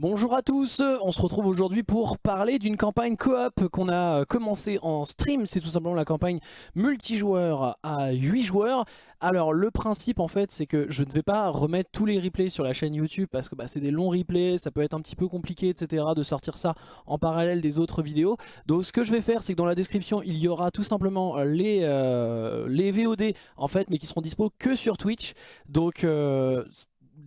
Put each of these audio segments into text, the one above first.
Bonjour à tous, on se retrouve aujourd'hui pour parler d'une campagne coop qu'on a commencé en stream, c'est tout simplement la campagne multijoueur à 8 joueurs. Alors le principe en fait c'est que je ne vais pas remettre tous les replays sur la chaîne YouTube parce que bah, c'est des longs replays, ça peut être un petit peu compliqué etc de sortir ça en parallèle des autres vidéos. Donc ce que je vais faire c'est que dans la description il y aura tout simplement les, euh, VOD en fait mais qui seront dispo que sur Twitch. Donc euh,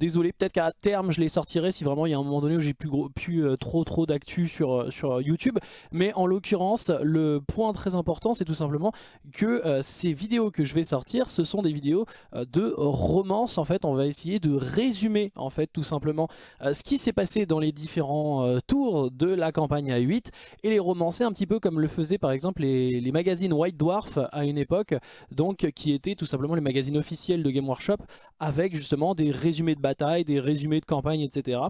désolé, peut-être qu'à terme je les sortirai si vraiment il y a un moment donné où j'ai plus, euh, trop trop d'actu sur, euh, sur YouTube. Mais en l'occurrence, le point très important c'est tout simplement que euh, ces vidéos que je vais sortir, ce sont des vidéos de romance. En fait, on va essayer de résumer en fait tout simplement ce qui s'est passé dans les différents tours de la campagne A8 et les romancer un petit peu comme le faisaient par exemple les, les magazines White Dwarf à une époque, donc qui étaient tout simplement les magazines officiels de Game Workshop avec justement des résumés de bataille, des résumés de campagne, etc.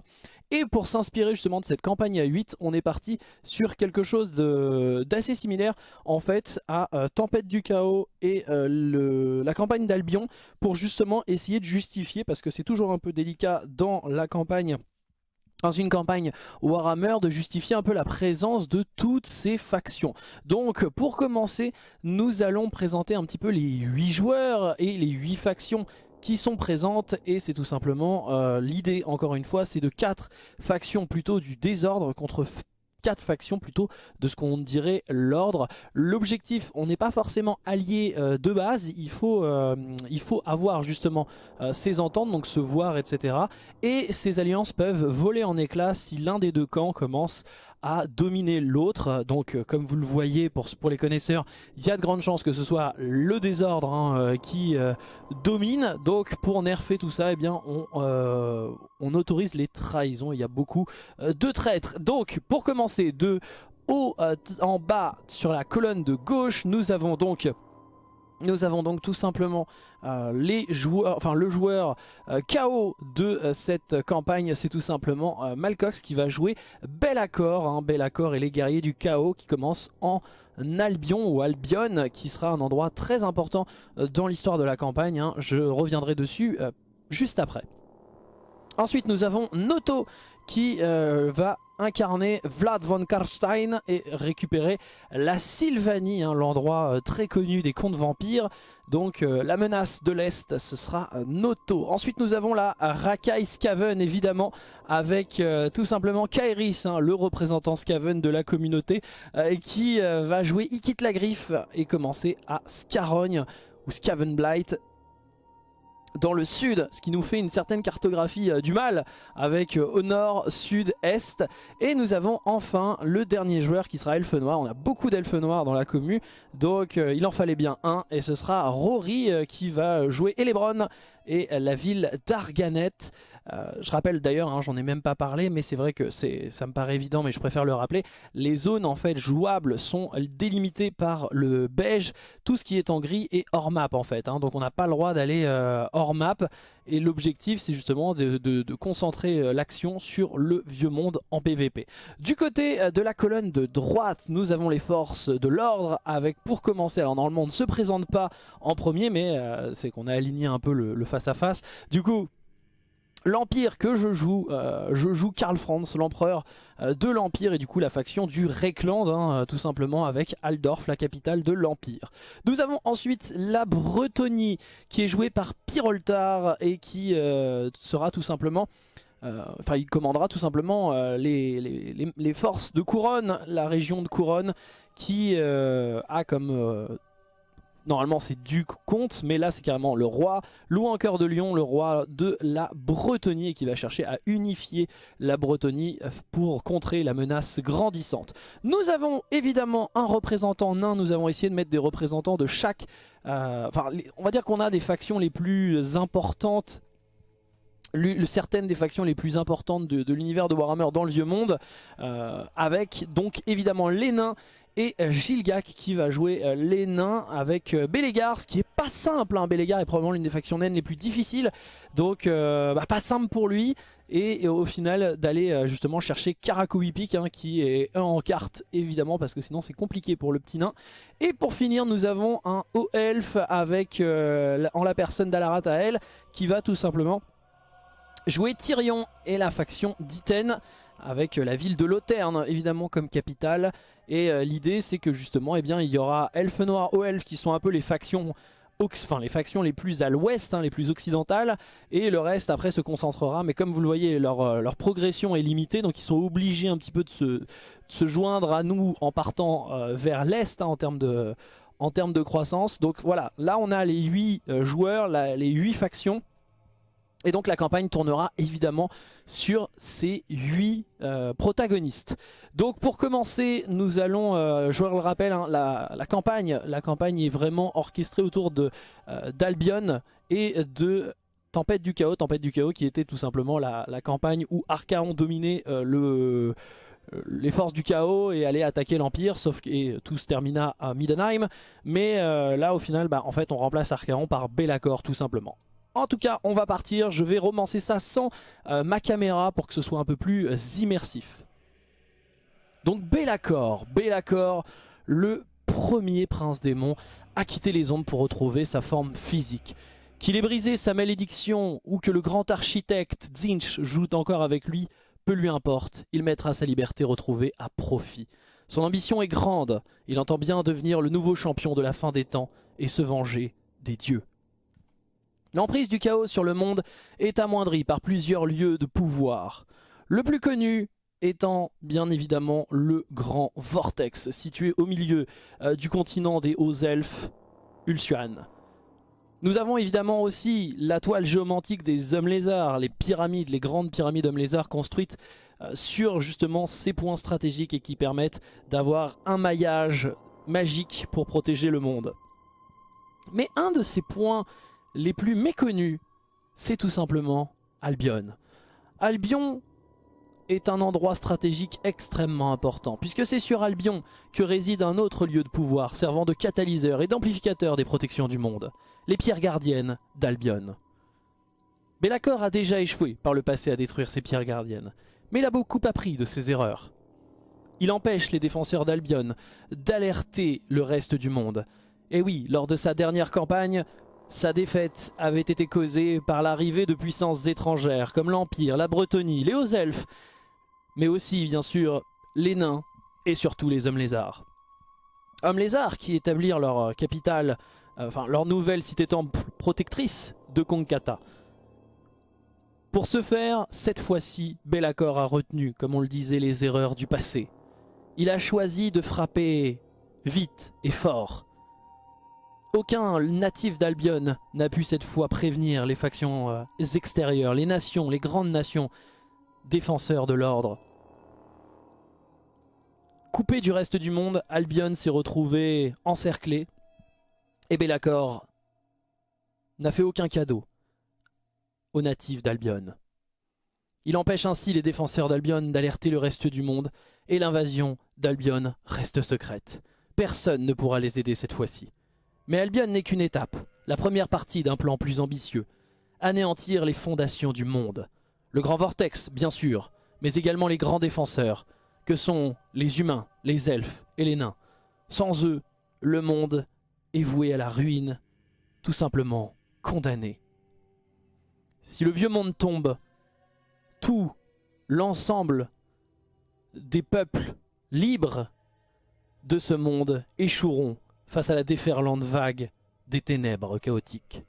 Et pour s'inspirer justement de cette campagne à 8, on est parti sur quelque chose d'assez similaire en fait à euh, Tempête du Chaos et euh, la campagne d'Albion pour justement essayer de justifier, parce que c'est toujours un peu délicat dans la campagne dans une campagne Warhammer de justifier un peu la présence de toutes ces factions. Donc pour commencer, nous allons présenter un petit peu les 8 joueurs et les 8 factions qui sont présentes et c'est tout simplement euh, l'idée encore une fois c'est de quatre factions plutôt du désordre contre quatre factions plutôt de ce qu'on dirait l'ordre. L'objectif, on n'est pas forcément allié euh, de base, il faut, euh, avoir justement ces ententes, donc se voir, etc. Et ces alliances peuvent voler en éclats si l'un des deux camps commence à dominer l'autre. Donc euh, comme vous le voyez pour, pour les connaisseurs, il y a de grandes chances que ce soit le désordre hein, euh, qui euh, domine. Donc pour nerfer tout ça, eh bien, on, on autorise les trahisons. Il y a beaucoup de traîtres. Donc pour commencer, de haut en bas sur la colonne de gauche, nous avons donc nous avons donc tout simplement euh, le joueur euh, KO de euh, cette campagne, c'est tout simplement Malcox qui va jouer Bel Accord, hein, Bel Accord et les guerriers du chaos qui commencent en Albion ou Albion, qui sera un endroit très important dans l'histoire de la campagne. Hein. Je reviendrai dessus juste après. Ensuite nous avons Noto qui va incarner Vlad von Karstein et récupérer la Sylvanie, hein, l'endroit euh, très connu des contes vampires. Donc euh, la menace de l'Est, ce sera Noto. Ensuite nous avons la Rakai Skaven évidemment avec euh, tout simplement Kairis, hein, le représentant Skaven de la communauté qui va jouer Ikit la Griffe et commencer à Scarogne ou Skavenblight dans le sud, ce qui nous fait une certaine cartographie euh, du mal avec euh, au nord, sud, est. Et nous avons enfin le dernier joueur qui sera Elfe Noir. On a beaucoup d'Elfe Noirs dans la commu, donc euh, il en fallait bien un. Et ce sera Rory qui va jouer Elebron et la ville d'Arganet. Euh, je rappelle d'ailleurs, hein, j'en ai même pas parlé, mais c'est vrai que ça me paraît évident, mais je préfère le rappeler. Les zones en fait jouables sont délimitées par le beige. Tout ce qui est en gris est hors map en fait. Hein. donc on n'a pas le droit d'aller euh, hors map. Et l'objectif c'est justement de, concentrer euh, l'action sur le vieux monde en PVP. Du côté de la colonne de droite, nous avons les forces de l'ordre avec pour commencer, alors normalement on ne se présente pas en premier mais c'est qu'on a aligné un peu le face à face. Du coup L'Empire que je joue, euh, je joue Karl Franz, l'empereur euh, de l'Empire et du coup la faction du Reckland, hein, euh, tout simplement avec Aldorf, la capitale de l'Empire. Nous avons ensuite la Bretonie qui est jouée par Pyroltar et qui sera tout simplement... Enfin, il commandera tout simplement les, forces de Couronne, la région de Couronne, qui a comme Normalement c'est duc comte, mais là c'est carrément le roi. Louis cœur de Lion, le roi de la Bretonie, qui va chercher à unifier la Bretonie pour contrer la menace grandissante. Nous avons évidemment un représentant nain, nous avons essayé de mettre des représentants de chaque... Euh, enfin, on va dire qu'on a des factions les plus importantes certaines des factions les plus importantes de, l'univers de Warhammer dans le vieux monde euh, avec donc évidemment les nains et euh, Gilgak qui va jouer euh, les nains avec euh, Bélégar, ce qui est pas simple, hein. Bélégar est probablement l'une des factions naines les plus difficiles, donc bah, pas simple pour lui, et, au final d'aller justement chercher Karakowipik hein, qui est en carte évidemment parce que sinon c'est compliqué pour le petit nain. Et pour finir nous avons un haut elfe avec en la personne d'Alaratael qui va tout simplement jouer Tyrion et la faction d'Iten avec la ville de Loterne évidemment comme capitale. Et euh, l'idée c'est que justement eh bien, il y aura Elfes Noirs, Haut Elfes qui sont un peu les factions enfin les factions les plus à l'ouest, hein, les plus occidentales, et le reste après se concentrera, mais comme vous le voyez, leur, euh, leur progression est limitée, donc ils sont obligés un petit peu de se, se joindre à nous en partant euh, vers l'est hein, en termes de en termes de croissance. Donc voilà, là on a les 8 joueurs, les 8 factions et donc la campagne tournera évidemment sur ces 8 euh, protagonistes. Donc pour commencer, nous allons, euh, je le rappelle, hein, la, campagne, la campagne est vraiment orchestrée autour de euh, d'Albion et de Tempête du Chaos. Tempête du Chaos qui était tout simplement la, campagne où Archaon dominait le, les forces du chaos et allait attaquer l'Empire, sauf que tout se termina à Middenheim. Mais là au final, bah, on remplace Archaon par Be'lakor tout simplement. En tout cas, on va partir. Je vais romancer ça sans euh, ma caméra pour que ce soit un peu plus euh, immersif. Donc Be'lakor, Be'lakor, le premier prince démon, a quitté les ondes pour retrouver sa forme physique. Qu'il ait brisé sa malédiction ou que le grand architecte Zinch joue encore avec lui, peu lui importe, il mettra sa liberté retrouvée à profit. Son ambition est grande, il entend bien devenir le nouveau champion de la fin des temps et se venger des dieux. L'emprise du chaos sur le monde est amoindrie par plusieurs lieux de pouvoir. Le plus connu étant bien évidemment le Grand Vortex, situé au milieu euh, du continent des Hauts-Elfes, Ulsuan. Nous avons évidemment aussi la toile géomantique des hommes lézards, les pyramides, les grandes pyramides hommes lézards construites euh, sur justement ces points stratégiques et qui permettent d'avoir un maillage magique pour protéger le monde. Mais un de ces points les plus méconnus, c'est tout simplement Albion. Albion est un endroit stratégique extrêmement important, puisque c'est sur Albion que réside un autre lieu de pouvoir servant de catalyseur et d'amplificateur des protections du monde, les pierres gardiennes d'Albion. Belacor a déjà échoué par le passé à détruire ces pierres gardiennes, mais il a beaucoup appris de ses erreurs. Il empêche les défenseurs d'Albion d'alerter le reste du monde. Et oui, lors de sa dernière campagne, sa défaite avait été causée par l'arrivée de puissances étrangères comme l'Empire, la Bretonie, les Hauts-Elfes, mais aussi bien sûr les nains et surtout les hommes lézards. Hommes lézards qui établirent leur capitale, euh, enfin leur nouvelle cité-temple protectrice de Konkata. Pour ce faire, cette fois-ci, Belacor a retenu, comme on le disait, les erreurs du passé. Il a choisi de frapper vite et fort, aucun natif d'Albion n'a pu cette fois prévenir les factions euh, extérieures, les nations, les grandes nations défenseurs de l'ordre. Coupé du reste du monde, Albion s'est retrouvé encerclé et Belacor n'a fait aucun cadeau aux natifs d'Albion. Il empêche ainsi les défenseurs d'Albion d'alerter le reste du monde et l'invasion d'Albion reste secrète. Personne ne pourra les aider cette fois-ci. Mais Albion n'est qu'une étape, la première partie d'un plan plus ambitieux. Anéantir les fondations du monde. Le grand vortex, bien sûr, mais également les grands défenseurs, que sont les humains, les elfes et les nains. Sans eux, le monde est voué à la ruine, tout simplement condamné. Si le vieux monde tombe, tout l'ensemble des peuples libres de ce monde échoueront face à la déferlante vague des ténèbres chaotiques.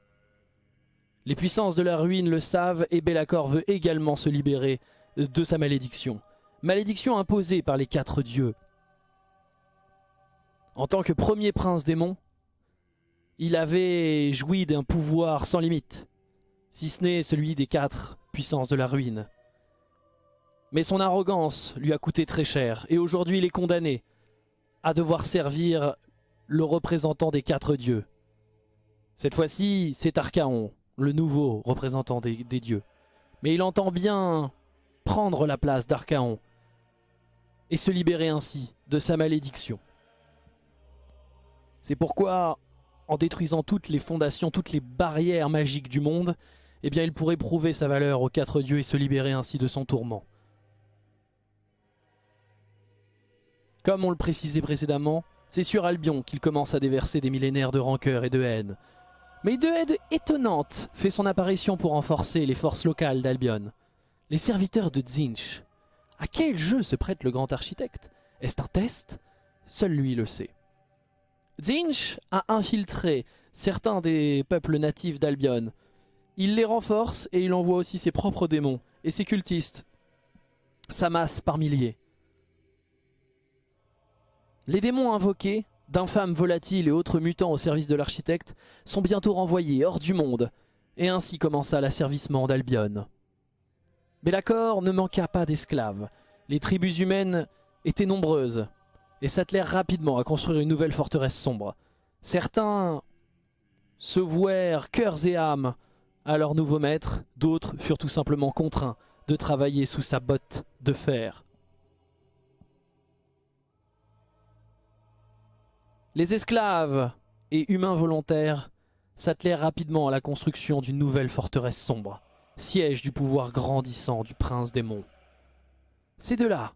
Les puissances de la ruine le savent et Belacor veut également se libérer de sa malédiction. Malédiction imposée par les quatre dieux. En tant que premier prince démon, il avait joui d'un pouvoir sans limite, si ce n'est celui des quatre puissances de la ruine. Mais son arrogance lui a coûté très cher et aujourd'hui il est condamné à devoir servir le représentant des quatre dieux. Cette fois-ci, c'est Archaon, le nouveau représentant des, dieux. Mais il entend bien prendre la place d'Archaon et se libérer ainsi de sa malédiction. C'est pourquoi, en détruisant toutes les fondations, toutes les barrières magiques du monde, eh bien il pourrait prouver sa valeur aux quatre dieux et se libérer ainsi de son tourment. Comme on le précisait précédemment, c'est sur Albion qu'il commence à déverser des millénaires de rancœur et de haine. Mais de haine étonnante fait son apparition pour renforcer les forces locales d'Albion. Les serviteurs de Zinch, À quel jeu se prête le grand architecte? Est-ce un test? Seul lui le sait. Zinch a infiltré certains des peuples natifs d'Albion. Il les renforce et il envoie aussi ses propres démons et ses cultistes s'amassent par milliers. Les démons invoqués, d'infâmes volatiles et autres mutants au service de l'architecte, sont bientôt renvoyés hors du monde, et ainsi commença l'asservissement d'Albion. Mais l'accord ne manqua pas d'esclaves. Les tribus humaines étaient nombreuses, et s'attelèrent rapidement à construire une nouvelle forteresse sombre. Certains se vouèrent cœurs et âmes à leur nouveau maître, d'autres furent tout simplement contraints de travailler sous sa botte de fer. Les esclaves et humains volontaires s'attelèrent rapidement à la construction d'une nouvelle forteresse sombre, siège du pouvoir grandissant du prince des monts. C'est de là,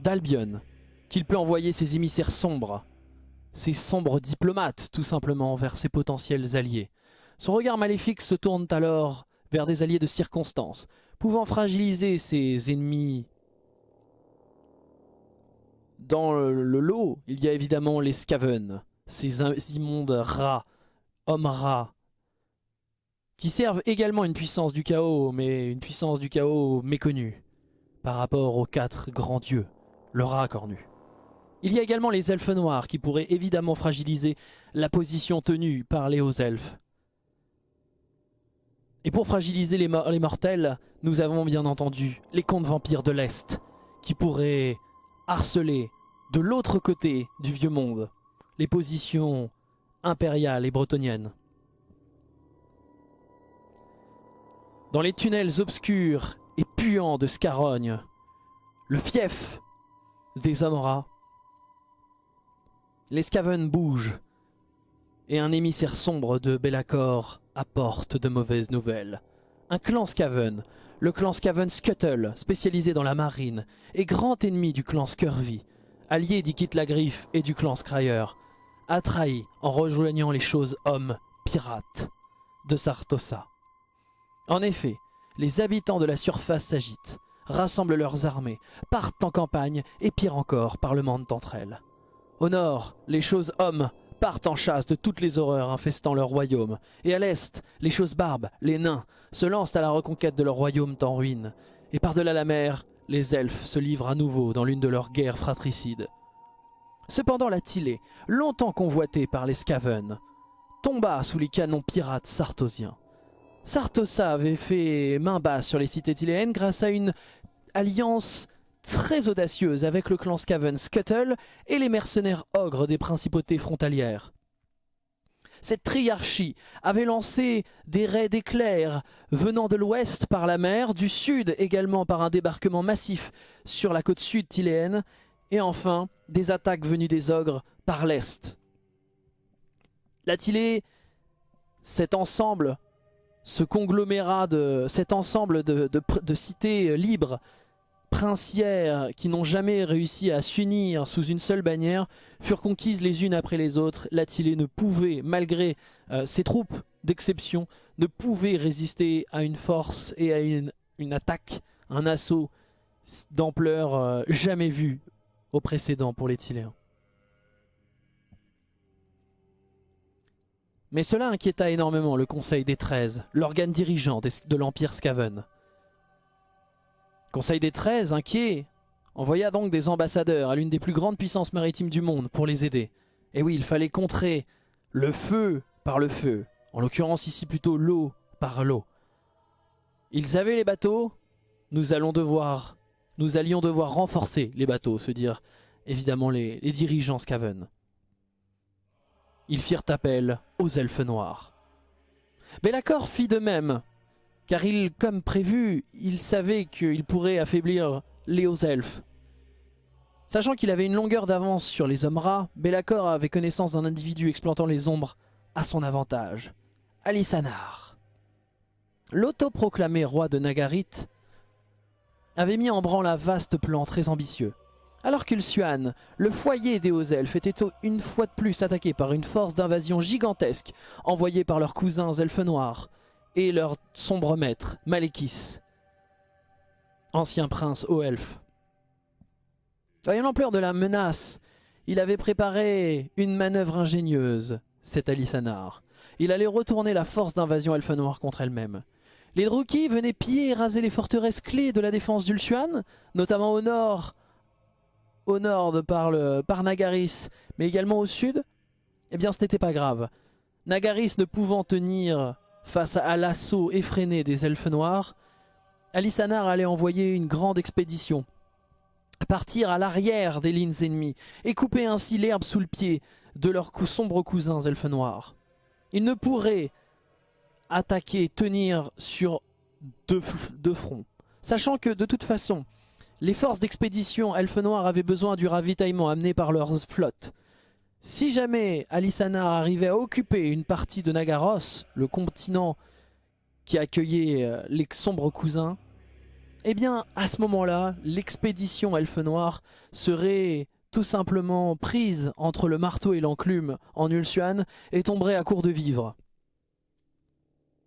d'Albion, qu'il peut envoyer ses émissaires sombres, ses sombres diplomates tout simplement vers ses potentiels alliés. Son regard maléfique se tourne alors vers des alliés de circonstance, pouvant fragiliser ses ennemis. Dans le lot, il y a évidemment les Skaven, ces immondes rats, hommes rats, qui servent également une puissance du chaos, mais une puissance du chaos méconnue par rapport aux quatre grands dieux, le rat cornu. Il y a également les elfes noirs qui pourraient évidemment fragiliser la position tenue par les hauts elfes. Et pour fragiliser les, les mortels, nous avons bien entendu les contes vampires de l'Est qui pourraient harceler de l'autre côté du vieux monde les positions impériales et bretoniennes. Dans les tunnels obscurs et puants de Scarogne, le fief des Amora, les Skaven bougent et un émissaire sombre de Bellacore apporte de mauvaises nouvelles. Un clan Skaven, le clan Skaven Scuttle, spécialisé dans la marine, est grand ennemi du clan Scurvy, allié d'Ikit la Griffe et du clan Scryer, a trahi en rejoignant les choses hommes pirates de Sartosa. En effet, les habitants de la surface s'agitent, rassemblent leurs armées, partent en campagne et pire encore parlementent entre elles. Au nord, les choses hommes partent en chasse de toutes les horreurs infestant leur royaume, et à l'est, les choses barbes, les nains, se lancent à la reconquête de leur royaume en ruine, et par-delà la mer, les elfes se livrent à nouveau dans l'une de leurs guerres fratricides. Cependant la Tillée, longtemps convoitée par les Skaven, tomba sous les canons pirates sartosiens. Sartosa avait fait main basse sur les cités tiléennes grâce à une alliance très audacieuse avec le clan Skaven Scuttle et les mercenaires ogres des principautés frontalières. Cette triarchie avait lancé des raids d'éclairs venant de l'ouest par la mer, du sud également par un débarquement massif sur la côte sud tiléenne, et enfin des attaques venues des ogres par l'est. L'Attilé, cet ensemble, ce conglomérat de cet ensemble de, de cités libres princières qui n'ont jamais réussi à s'unir sous une seule bannière furent conquises les unes après les autres. L'Attilé ne pouvait, malgré euh, ses troupes d'exception, ne pouvait résister à une force et à une, attaque, un assaut d'ampleur euh, jamais vu au précédent pour les Tiléens. Mais cela inquiéta énormément le Conseil des Treize, l'organe dirigeant de l'Empire Skaven. Conseil des 13, inquiet, envoya donc des ambassadeurs à l'une des plus grandes puissances maritimes du monde pour les aider. Et oui, il fallait contrer le feu par le feu, en l'occurrence ici plutôt l'eau par l'eau. Ils avaient les bateaux, nous allons devoir, nous allions devoir renforcer les bateaux, se dire évidemment les, les dirigeants Skaven. Ils firent appel aux elfes noirs. Belacor fit de même car il, comme prévu, il savait qu'il pourrait affaiblir les hauts elfes. Sachant qu'il avait une longueur d'avance sur les hommes rats, Belacor avait connaissance d'un individu exploitant les ombres à son avantage. Alisanar. L'autoproclamé roi de Nagarit avait mis en branle un vaste plan très ambitieux. Alors qu'Ulsuan, le foyer des hauts elfes, était une fois de plus attaqué par une force d'invasion gigantesque envoyée par leurs cousins elfes noirs, et leur sombre maître, Malekis. ancien prince haut elfe. Voyant l'ampleur de la menace, il avait préparé une manœuvre ingénieuse, cet Alisanar. Il allait retourner la force d'invasion elfe noire contre elle-même. Les Druki venaient piller et raser les forteresses clés de la défense d'Ulsuan, notamment au nord, au nord par, le, par Nagaris, mais également au sud. Eh bien ce n'était pas grave. Nagaris ne pouvant tenir face à l'assaut effréné des elfes noirs, Alisanar allait envoyer une grande expédition, partir à l'arrière des lignes ennemies et couper ainsi l'herbe sous le pied de leurs sombres cousins elfes noirs. Il ne pourrait attaquer, tenir sur deux, deux, fronts, sachant que de toute façon, les forces d'expédition elfes noirs avaient besoin du ravitaillement amené par leurs flottes. Si jamais Alisanar arrivait à occuper une partie de Nagaros, le continent qui accueillait euh, les sombres cousins, eh bien à ce moment-là, l'expédition Elfe Noir serait tout simplement prise entre le marteau et l'enclume en Ulsuan et tomberait à court de vivre.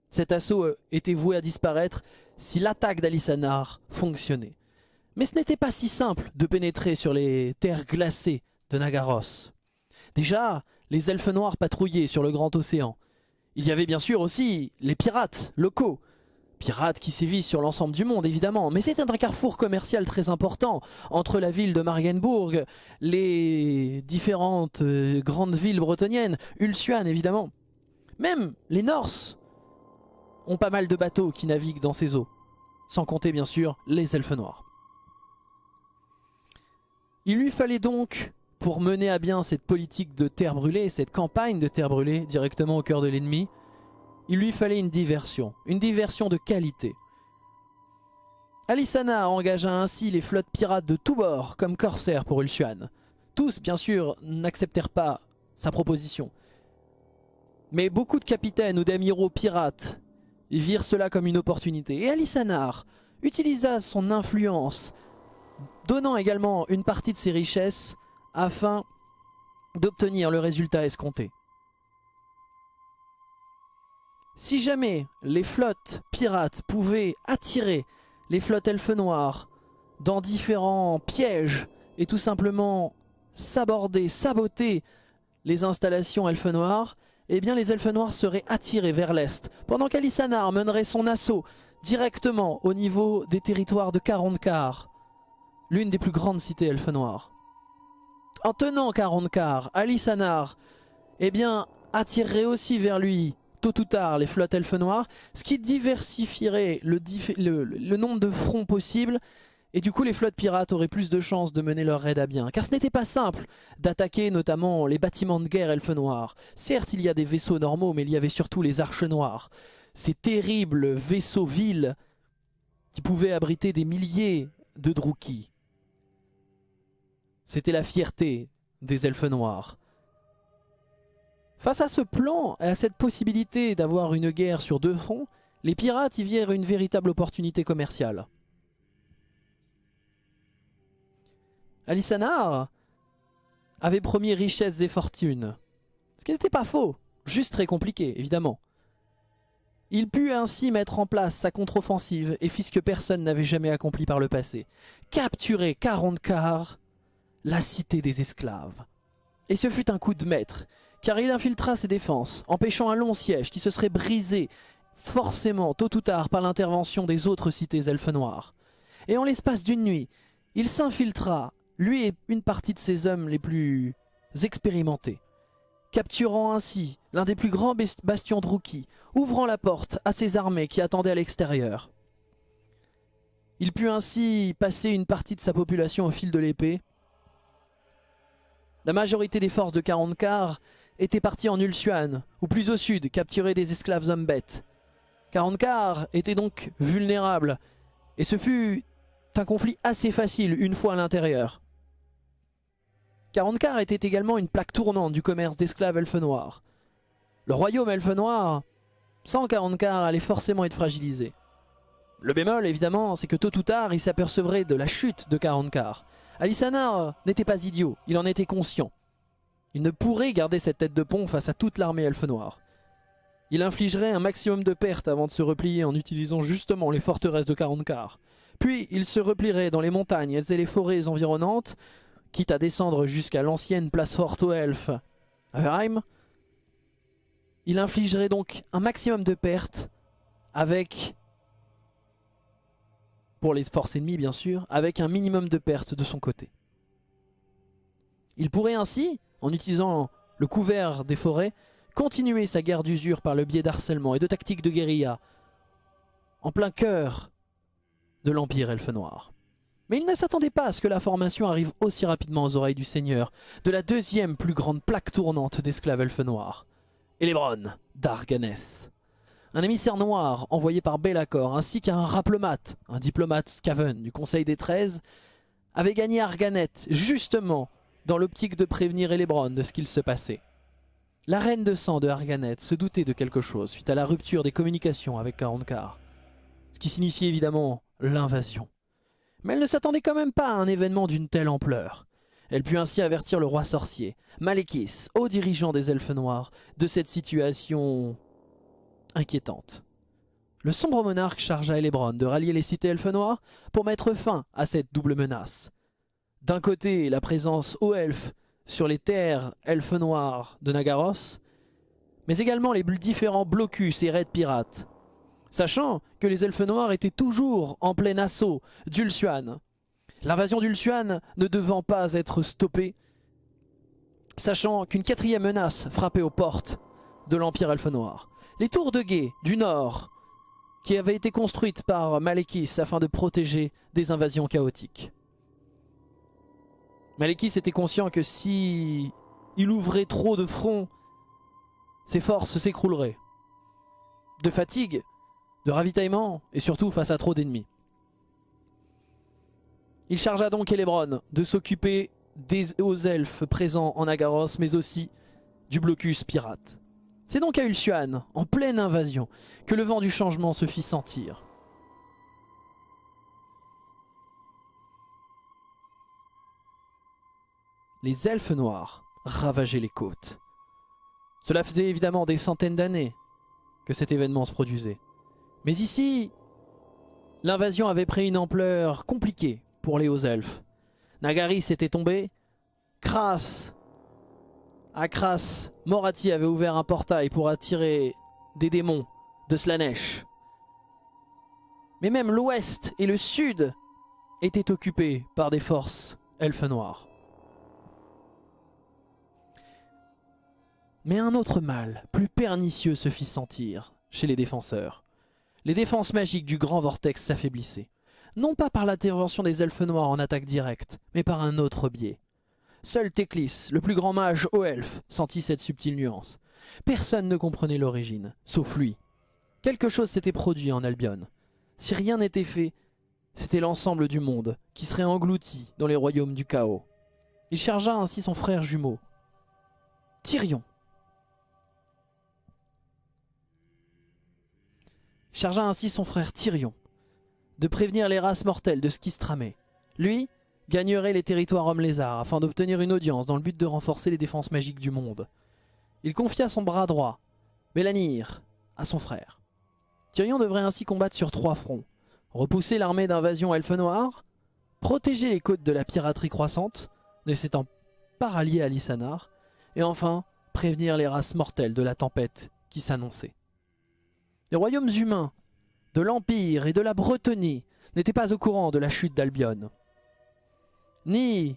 Cet assaut euh, était voué à disparaître si l'attaque d'Alisanar fonctionnait. Mais ce n'était pas si simple de pénétrer sur les terres glacées de Nagaros. Déjà, les elfes noirs patrouillaient sur le grand océan. Il y avait bien sûr aussi les pirates locaux. Pirates qui sévissent sur l'ensemble du monde évidemment, mais c'était un carrefour commercial très important entre la ville de Marienburg, les différentes euh, grandes villes bretonniennes, Ulsuan évidemment. Même les Norses ont pas mal de bateaux qui naviguent dans ces eaux, sans compter bien sûr les elfes noirs. Il lui fallait donc pour mener à bien cette politique de terre brûlée, cette campagne de terre brûlée directement au cœur de l'ennemi, il lui fallait une diversion, une diversion de qualité. Alisana engagea ainsi les flottes pirates de tous bords comme corsaires pour Ulsuan. Tous, bien sûr, n'acceptèrent pas sa proposition. Mais beaucoup de capitaines ou d'amiraux pirates virent cela comme une opportunité. Et Alisanar utilisa son influence, donnant également une partie de ses richesses afin d'obtenir le résultat escompté. Si jamais les flottes pirates pouvaient attirer les flottes elfes noires dans différents pièges et tout simplement s'aborder, saboter les installations elfes noires, eh bien les elfes noirs seraient attirés vers l'est, pendant qu'Alisanar mènerait son assaut directement au niveau des territoires de Karonkar, l'une des plus grandes cités elfes noires en tenant 40 quarts, Alisanar eh bien, attirerait aussi vers lui, tôt ou tard, les flottes elfes noires, ce qui diversifierait le, nombre de fronts possibles, et du coup les flottes pirates auraient plus de chances de mener leur raid à bien. Car ce n'était pas simple d'attaquer notamment les bâtiments de guerre elfes noirs. Certes, il y a des vaisseaux normaux, mais il y avait surtout les arches noires. Ces terribles vaisseaux villes qui pouvaient abriter des milliers de Druki. C'était la fierté des elfes noirs. Face à ce plan et à cette possibilité d'avoir une guerre sur deux fronts, les pirates y virent une véritable opportunité commerciale. Alisanar avait promis richesses et fortunes. Ce qui n'était pas faux, juste très compliqué, évidemment. Il put ainsi mettre en place sa contre-offensive et fit ce que personne n'avait jamais accompli par le passé. Capturer 40 quarts la cité des esclaves. Et ce fut un coup de maître, car il infiltra ses défenses, empêchant un long siège qui se serait brisé forcément tôt ou tard par l'intervention des autres cités elfes noirs. Et en l'espace d'une nuit, il s'infiltra, lui et une partie de ses hommes les plus expérimentés, capturant ainsi l'un des plus grands bastions Druki, ouvrant la porte à ses armées qui attendaient à l'extérieur. Il put ainsi passer une partie de sa population au fil de l'épée, la majorité des forces de 40 quarts étaient parties en Ulsuan, ou plus au sud, capturer des esclaves hommes bêtes. 40 quarts étaient donc vulnérables, et ce fut un conflit assez facile une fois à l'intérieur. 40 quarts était également une plaque tournante du commerce d'esclaves elfes noirs. Le royaume elfe noir, sans 40 quarts, allait forcément être fragilisé. Le bémol, évidemment, c'est que tôt ou tard, il s'apercevrait de la chute de 40 quarts. Alisanar n'était pas idiot, il en était conscient. Il ne pourrait garder cette tête de pont face à toute l'armée elfe noire. Il infligerait un maximum de pertes avant de se replier en utilisant justement les forteresses de 40 quarts. Puis il se replierait dans les montagnes et les forêts environnantes, quitte à descendre jusqu'à l'ancienne place forte aux elfes, Heim. Il infligerait donc un maximum de pertes avec, pour les forces ennemies bien sûr, avec un minimum de pertes de son côté. Il pourrait ainsi, en utilisant le couvert des forêts, continuer sa guerre d'usure par le biais d'harcèlement et de tactiques de guérilla, en plein cœur de l'Empire Elfe Noir. Mais il ne s'attendait pas à ce que la formation arrive aussi rapidement aux oreilles du Seigneur, de la deuxième plus grande plaque tournante d'esclaves Elfe Noirs, Elebron d'Arganeth. Un émissaire noir envoyé par Belacor, ainsi qu'un raplomate, un diplomate Skaven du Conseil des Treize, avait gagné Arganeth, justement dans l'optique de prévenir Elebron de ce qu'il se passait. La reine de sang de Arganeth se doutait de quelque chose suite à la rupture des communications avec Karonkar. Ce qui signifiait évidemment l'invasion. Mais elle ne s'attendait quand même pas à un événement d'une telle ampleur. Elle put ainsi avertir le roi sorcier, Malekis, haut dirigeant des elfes noirs, de cette situation inquiétante. Le sombre monarque chargea Elebron de rallier les cités elfes noirs pour mettre fin à cette double menace. D'un côté, la présence aux elfes sur les terres elfes noirs de Nagaros, mais également les différents blocus et raids pirates. Sachant que les elfes noirs étaient toujours en plein assaut d'Ulsuan. L'invasion d'Ulsuan ne devant pas être stoppée, sachant qu'une quatrième menace frappait aux portes de l'Empire elfe noir. Les tours de guet du nord, qui avaient été construites par Malekis afin de protéger des invasions chaotiques. Malekis était conscient que si il ouvrait trop de fronts, ses forces s'écrouleraient. De fatigue, de ravitaillement et surtout face à trop d'ennemis. Il chargea donc Elebron de s'occuper des hauts elfes présents en Agaros mais aussi du blocus pirate. C'est donc à Ulsuan, en pleine invasion, que le vent du changement se fit sentir. les elfes noirs ravageaient les côtes. Cela faisait évidemment des centaines d'années que cet événement se produisait. Mais ici, l'invasion avait pris une ampleur compliquée pour les hauts elfes. Nagaris était tombé, Kras, à Morati avait ouvert un portail pour attirer des démons de Slanesh. Mais même l'ouest et le sud étaient occupés par des forces elfes noirs. Mais un autre mal, plus pernicieux, se fit sentir chez les défenseurs. Les défenses magiques du grand vortex s'affaiblissaient. Non pas par l'intervention des elfes noirs en attaque directe, mais par un autre biais. Seul Teclis, le plus grand mage aux elfes, sentit cette subtile nuance. Personne ne comprenait l'origine, sauf lui. Quelque chose s'était produit en Albion. Si rien n'était fait, c'était l'ensemble du monde qui serait englouti dans les royaumes du chaos. Il chargea ainsi son frère jumeau, Tyrion, chargea ainsi son frère Tyrion de prévenir les races mortelles de ce qui se tramait. Lui gagnerait les territoires hommes-lézards afin d'obtenir une audience dans le but de renforcer les défenses magiques du monde. Il confia son bras droit, Mélanir, à son frère. Tyrion devrait ainsi combattre sur trois fronts. Repousser l'armée d'invasion elfe noire, protéger les côtes de la piraterie croissante, ne s'étant pas rallié à Lysanar, et enfin prévenir les races mortelles de la tempête qui s'annonçait. Les royaumes humains de l'Empire et de la Bretonie n'étaient pas au courant de la chute d'Albion, ni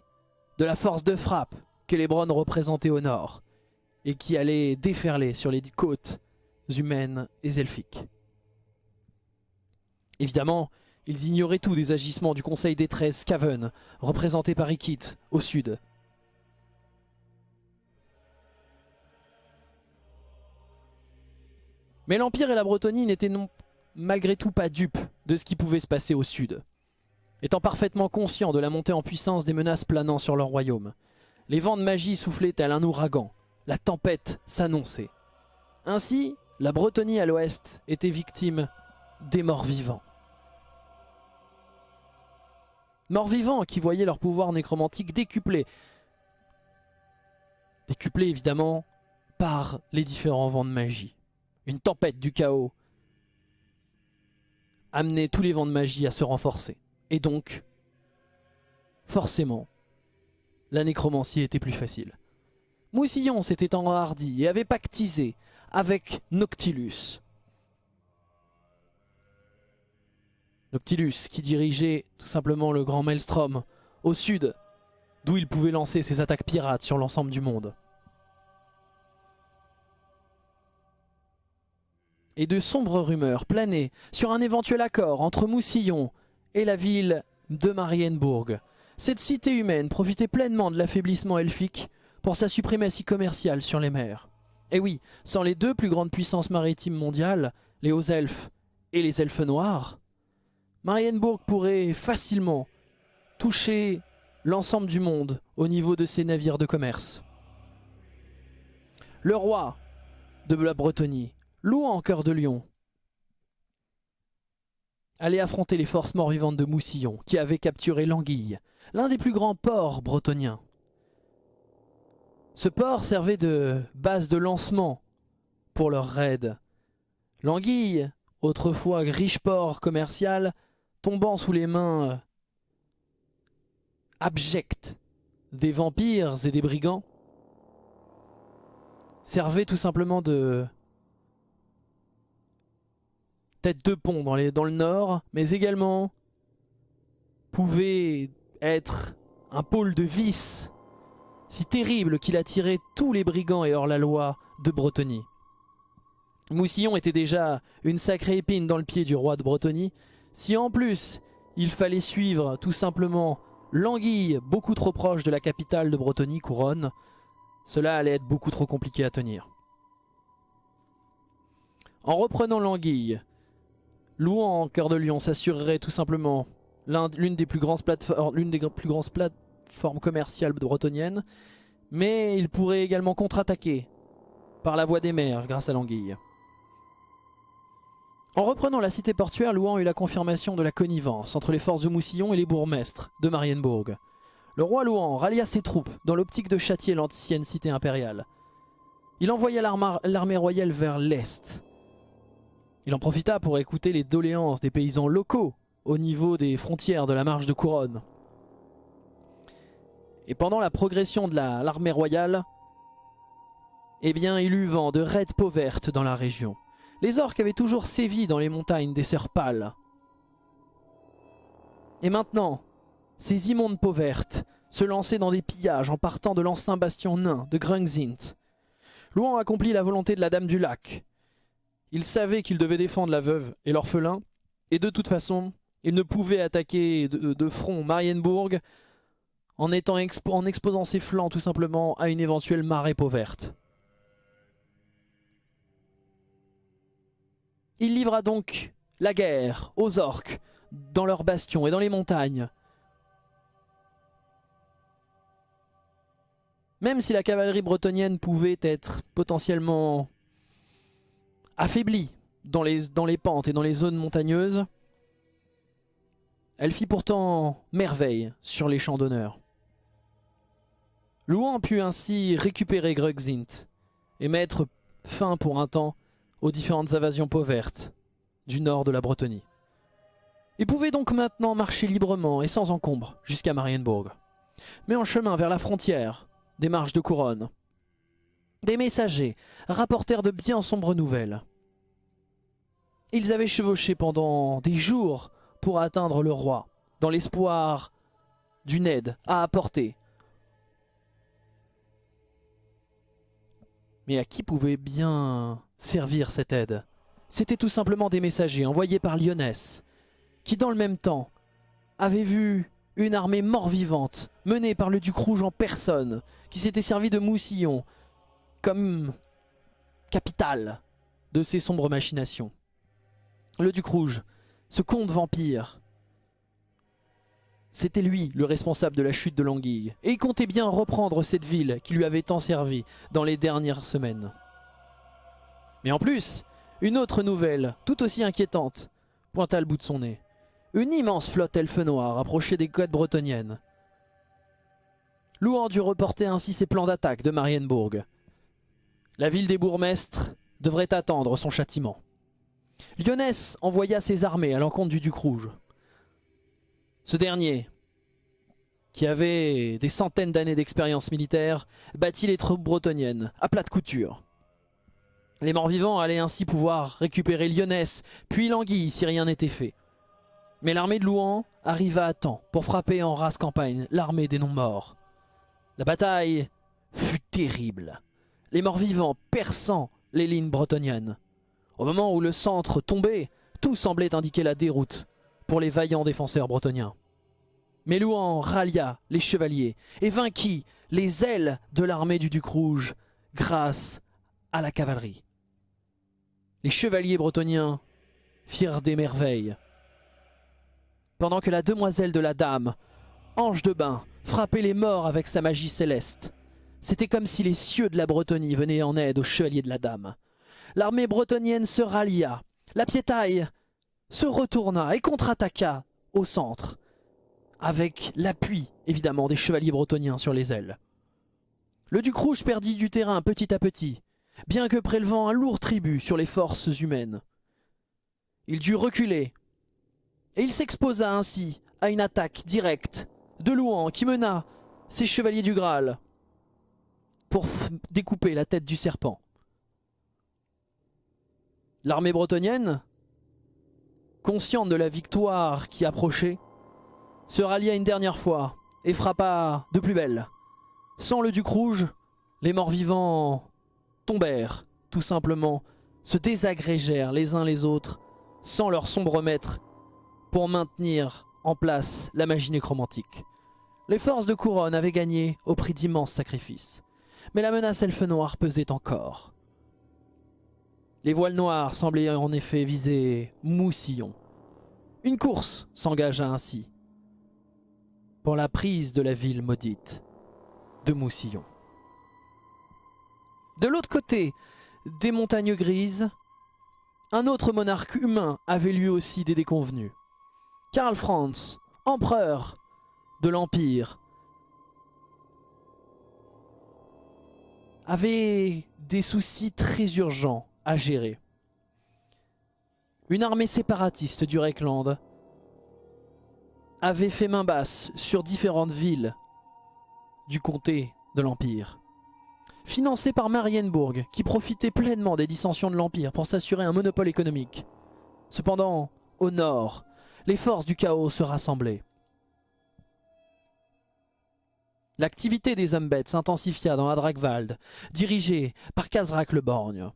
de la force de frappe qu'Elebron représentait au nord, et qui allait déferler sur les côtes humaines et elfiques. Évidemment, ils ignoraient tout des agissements du Conseil des Treize Skaven, représenté par Ikit, au sud, Mais l'Empire et la Bretonie n'étaient malgré tout pas dupes de ce qui pouvait se passer au sud. Étant parfaitement conscients de la montée en puissance des menaces planant sur leur royaume, les vents de magie soufflaient tel un ouragan, la tempête s'annonçait. Ainsi, la Bretonie à l'ouest était victime des morts vivants. Morts vivants qui voyaient leur pouvoir nécromantique décuplé. Décuplé évidemment par les différents vents de magie une tempête du chaos amenait tous les vents de magie à se renforcer. Et donc, forcément, la nécromancie était plus facile. Moussillon s'était enhardi et avait pactisé avec Noctilus. Noctilus qui dirigeait tout simplement le grand Maelstrom au sud, d'où il pouvait lancer ses attaques pirates sur l'ensemble du monde. Et de sombres rumeurs planaient sur un éventuel accord entre Moussillon et la ville de Marienbourg. Cette cité humaine profitait pleinement de l'affaiblissement elfique pour sa suprématie commerciale sur les mers. Et oui, sans les deux plus grandes puissances maritimes mondiales, les hauts elfes et les elfes noirs, Marienbourg pourrait facilement toucher l'ensemble du monde au niveau de ses navires de commerce. Le roi de la Bretonie, louant cœur de lion, allait affronter les forces mort-vivantes de Moussillon, qui avaient capturé l'Anguille, l'un des plus grands ports bretoniens. Ce port servait de base de lancement pour leurs raids. L'Anguille, autrefois riche port commercial, tombant sous les mains euh, abjectes des vampires et des brigands, servait tout simplement de tête de pont dans, le nord, mais également pouvait être un pôle de vice si terrible qu'il attirait tous les brigands et hors-la-loi de Bretonie. Moussillon était déjà une sacrée épine dans le pied du roi de Bretonie, si en plus il fallait suivre tout simplement l'anguille beaucoup trop proche de la capitale de Bretonie, Couronne, cela allait être beaucoup trop compliqué à tenir. En reprenant l'anguille, Louan cœur de lion s'assurerait tout simplement l'une des, plus grandes plateformes, commerciales bretoniennes, mais il pourrait également contre-attaquer par la voie des mers grâce à l'anguille. En reprenant la cité portuaire, Louan eut la confirmation de la connivence entre les forces de Moussillon et les bourgmestres de Marienbourg. Le roi Louan rallia ses troupes dans l'optique de châtier l'ancienne cité impériale. Il envoya l'armée royale vers l'est, il en profita pour écouter les doléances des paysans locaux au niveau des frontières de la marche de couronne. Et pendant la progression de l'armée royale, eh bien il eut vent de raids peaux vertes dans la région. Les orques avaient toujours sévi dans les montagnes des Sœurs Pâles. Et maintenant, ces immondes peaux vertes se lançaient dans des pillages en partant de l'ancien bastion nain de Grungzint. Louan accomplit la volonté de la Dame du Lac, il savait qu'il devait défendre la veuve et l'orphelin, et de toute façon, il ne pouvait attaquer de, front Marienbourg en, en exposant ses flancs tout simplement à une éventuelle marée peau verte. Il livra donc la guerre aux orques dans leurs bastions et dans les montagnes. Même si la cavalerie bretonienne pouvait être potentiellement Affaiblie dans les, pentes et dans les zones montagneuses, elle fit pourtant merveille sur les champs d'honneur. Louan put ainsi récupérer Grugzint et mettre fin pour un temps aux différentes invasions pauvertes du nord de la Bretonie. Il pouvait donc maintenant marcher librement et sans encombre jusqu'à Marienbourg. Mais en chemin vers la frontière des marches de couronne, des messagers rapportèrent de bien sombres nouvelles. Ils avaient chevauché pendant des jours pour atteindre le roi, dans l'espoir d'une aide à apporter. Mais à qui pouvait bien servir cette aide? C'était tout simplement des messagers envoyés par Lyonès, qui dans le même temps avaient vu une armée mort-vivante menée par le duc rouge en personne, qui s'était servi de Moussillon comme capitale de ses sombres machinations. Le Duc Rouge, ce comte vampire, c'était lui le responsable de la chute de l'anguille. Et il comptait bien reprendre cette ville qui lui avait tant servi dans les dernières semaines. Mais en plus, une autre nouvelle, tout aussi inquiétante, pointa le bout de son nez. Une immense flotte elfe noire approchait des côtes bretonniennes. Louan dut reporter ainsi ses plans d'attaque de Marienbourg. La ville des bourgmestres devrait attendre son châtiment. Lyonès envoya ses armées à l'encontre du Duc Rouge. Ce dernier, qui avait des centaines d'années d'expérience militaire, battit les troupes bretonniennes à plat de couture. Les morts-vivants allaient ainsi pouvoir récupérer Lyonesse, puis Languille si rien n'était fait. Mais l'armée de Louan arriva à temps pour frapper en race campagne l'armée des non-morts. La bataille fut terrible, les morts-vivants perçant les lignes bretonniennes. Au moment où le centre tombait, tout semblait indiquer la déroute pour les vaillants défenseurs bretoniens. Mais Louan rallia les chevaliers et vainquit les ailes de l'armée du Duc Rouge grâce à la cavalerie. Les chevaliers bretoniens firent des merveilles. Pendant que la demoiselle de la dame, ange de bain, frappait les morts avec sa magie céleste. C'était comme si les cieux de la Bretonie venaient en aide aux chevaliers de la dame. L'armée bretonienne se rallia. La piétaille se retourna et contre-attaqua au centre avec l'appui évidemment des chevaliers bretoniens sur les ailes. Le duc rouge perdit du terrain petit à petit, bien que prélevant un lourd tribut sur les forces humaines. Il dut reculer, et il s'exposa ainsi à une attaque directe de Louan qui mena ses chevaliers du Graal pour découper la tête du serpent. L'armée bretonienne, consciente de la victoire qui approchait, se rallia une dernière fois et frappa de plus belle. Sans le duc rouge, les morts vivants tombèrent, tout simplement, se désagrégèrent les uns les autres, sans leur sombre maître, pour maintenir en place la magie nécromantique. Les forces de couronne avaient gagné au prix d'immenses sacrifices. Mais la menace elfe noire pesait encore. Les voiles noires semblaient en effet viser Moussillon. Une course s'engagea ainsi pour la prise de la ville maudite de Moussillon. De l'autre côté des montagnes grises, un autre monarque humain avait lui aussi des déconvenus. Karl Franz, empereur de l'Empire, avait des soucis très urgents à gérer. Une armée séparatiste du Reckland avait fait main basse sur différentes villes du comté de l'Empire. Financée par Marienburg, qui profitait pleinement des dissensions de l'Empire pour s'assurer un monopole économique. Cependant, au nord, les forces du chaos se rassemblaient. L'activité des Umbets s'intensifia dans Adragvald, dirigée par Kazrak le Borgne.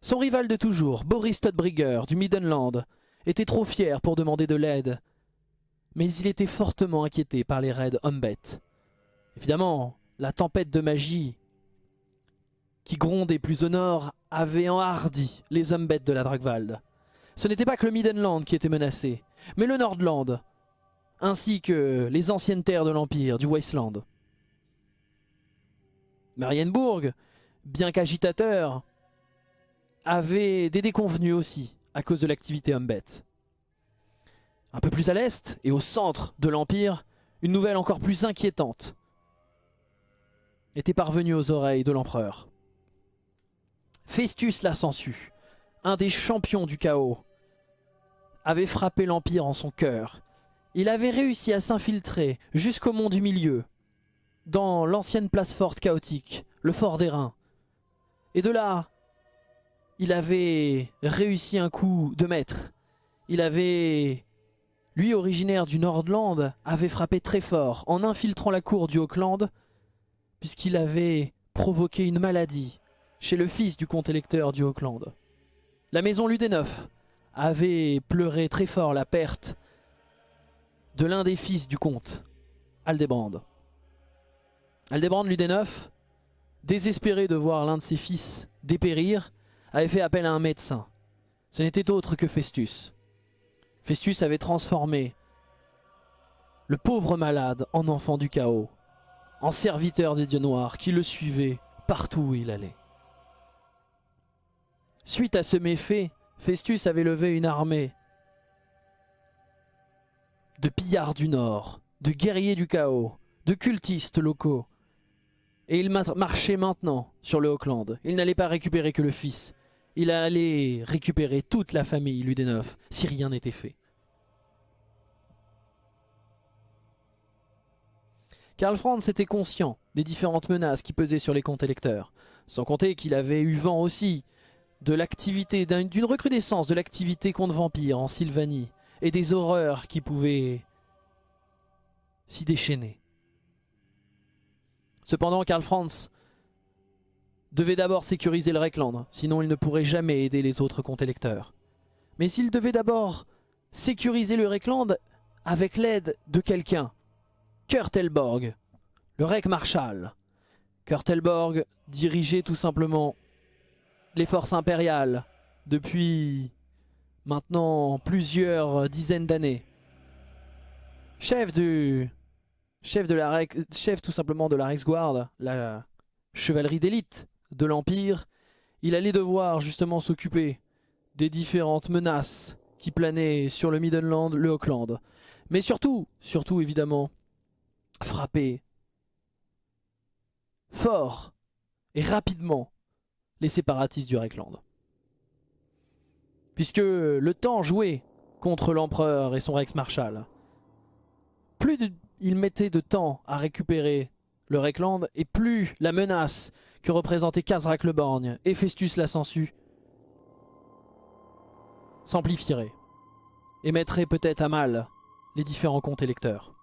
Son rival de toujours, Boris Todbrigger du Middenland, était trop fier pour demander de l'aide mais il était fortement inquiété par les raids Humbet. Évidemment, la tempête de magie qui grondait plus au nord avait enhardi les Humbet de la Dragwald. Ce n'était pas que le Middenland qui était menacé, mais le Nordland, ainsi que les anciennes terres de l'Empire, du Wasteland. Marienburg, bien qu'agitateur, avait des déconvenus aussi à cause de l'activité Humbet. Un peu plus à l'est et au centre de l'Empire, une nouvelle encore plus inquiétante était parvenue aux oreilles de l'empereur. Festus la un des champions du chaos, avait frappé l'Empire en son cœur. Il avait réussi à s'infiltrer jusqu'au mont du milieu, dans l'ancienne place forte chaotique, le fort des Reins. Et de là, il avait réussi un coup de maître. Il avait lui, originaire du Nordland, avait frappé très fort en infiltrant la cour du Auckland, puisqu'il avait provoqué une maladie chez le fils du comte électeur du Auckland. La maison Ludéneuf avait pleuré très fort la perte de l'un des fils du comte, Aldebrand. Aldebrand Ludéneuf, désespéré de voir l'un de ses fils dépérir, avait fait appel à un médecin. Ce n'était autre que Festus. Festus avait transformé le pauvre malade en enfant du chaos, en serviteur des dieux noirs qui le suivaient partout où il allait. Suite à ce méfait, Festus avait levé une armée de pillards du Nord, de guerriers du chaos, de cultistes locaux. Et il marchait maintenant sur le Auckland. Il n'allait pas récupérer que le fils, il allait récupérer toute la famille Ludéneuf si rien n'était fait. Karl Franz était conscient des différentes menaces qui pesaient sur les comptes électeurs, sans compter qu'il avait eu vent aussi de l'activité, d'une recrudescence de l'activité contre vampires en Sylvanie, et des horreurs qui pouvaient s'y déchaîner. Cependant, Karl Franz devait d'abord sécuriser le Reckland, sinon il ne pourrait jamais aider les autres comptes électeurs. Mais s'il devait d'abord sécuriser le Reckland avec l'aide de quelqu'un, Kurt Elborg, le Rec Marshal. Kurt Elborg dirigeait tout simplement les forces impériales depuis maintenant plusieurs dizaines d'années. Chef du chef de la chef tout simplement de la Reichsguard, la chevalerie d'élite de l'Empire, il allait devoir justement s'occuper des différentes menaces qui planaient sur le Middenland, le Auckland. Mais surtout, surtout évidemment, frapper fort et rapidement les séparatistes du Reckland. Puisque le temps joué contre l'empereur et son Rex-Marshal, plus il mettait de temps à récupérer le Reckland et plus la menace que représentaient Kazrak le Borgne et Festus la Sensu s'amplifierait et mettrait peut-être à mal les différents comptes électeurs.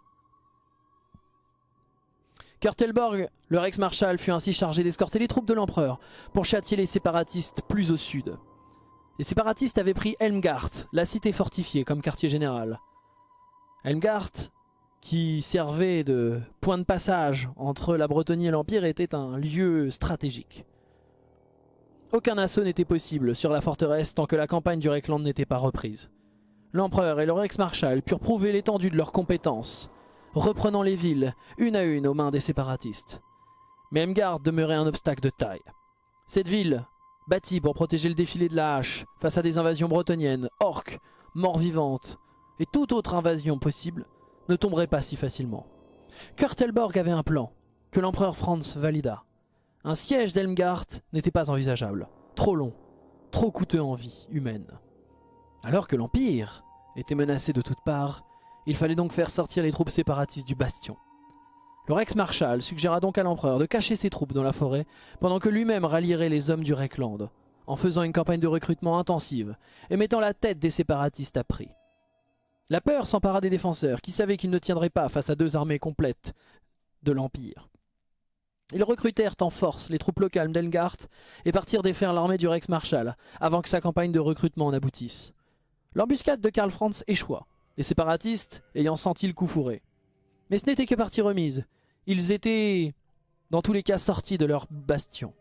Kurtelborg, le Rex-Marshal, fut ainsi chargé d'escorter les troupes de l'empereur pour châtier les séparatistes plus au sud. Les séparatistes avaient pris Helmgart, la cité fortifiée, comme quartier général. Helmgart, qui servait de point de passage entre la Bretagne et l'Empire, était un lieu stratégique. Aucun assaut n'était possible sur la forteresse tant que la campagne du Reckland n'était pas reprise. L'empereur et le Rex-Marshal purent prouver l'étendue de leurs compétences, reprenant les villes, une à une aux mains des séparatistes. Mais Emgard demeurait un obstacle de taille. Cette ville, bâtie pour protéger le défilé de la hache face à des invasions bretonniennes, orques, morts vivantes et toute autre invasion possible, ne tomberait pas si facilement. Kurtelborg avait un plan, que l'empereur Franz valida. Un siège d'Elmgard n'était pas envisageable, trop long, trop coûteux en vie humaine. Alors que l'Empire était menacé de toutes parts, il fallait donc faire sortir les troupes séparatistes du bastion. Le Rex-Marshal suggéra donc à l'empereur de cacher ses troupes dans la forêt pendant que lui-même rallierait les hommes du Reckland, en faisant une campagne de recrutement intensive et mettant la tête des séparatistes à prix. La peur s'empara des défenseurs qui savaient qu'ils ne tiendraient pas face à deux armées complètes de l'Empire. Ils recrutèrent en force les troupes locales d'Elgart et partirent défaire l'armée du Rex-Marshal avant que sa campagne de recrutement n'aboutisse. L'embuscade de Karl Franz échoua, les séparatistes ayant senti le coup fourré. Mais ce n'était que partie remise. Ils étaient, dans tous les cas, sortis de leur bastion.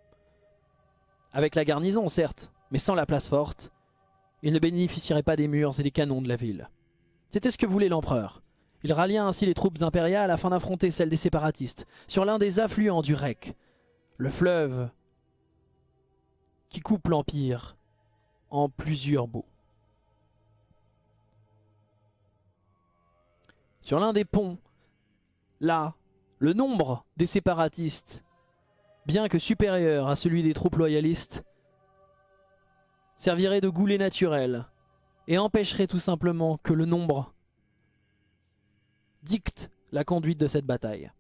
Avec la garnison, certes, mais sans la place forte, ils ne bénéficieraient pas des murs et des canons de la ville. C'était ce que voulait l'empereur. Il rallia ainsi les troupes impériales afin d'affronter celles des séparatistes, sur l'un des affluents du Rec, le fleuve qui coupe l'Empire en plusieurs bouts. Sur l'un des ponts, là, le nombre des séparatistes, bien que supérieur à celui des troupes loyalistes, servirait de goulet naturel et empêcherait tout simplement que le nombre dicte la conduite de cette bataille.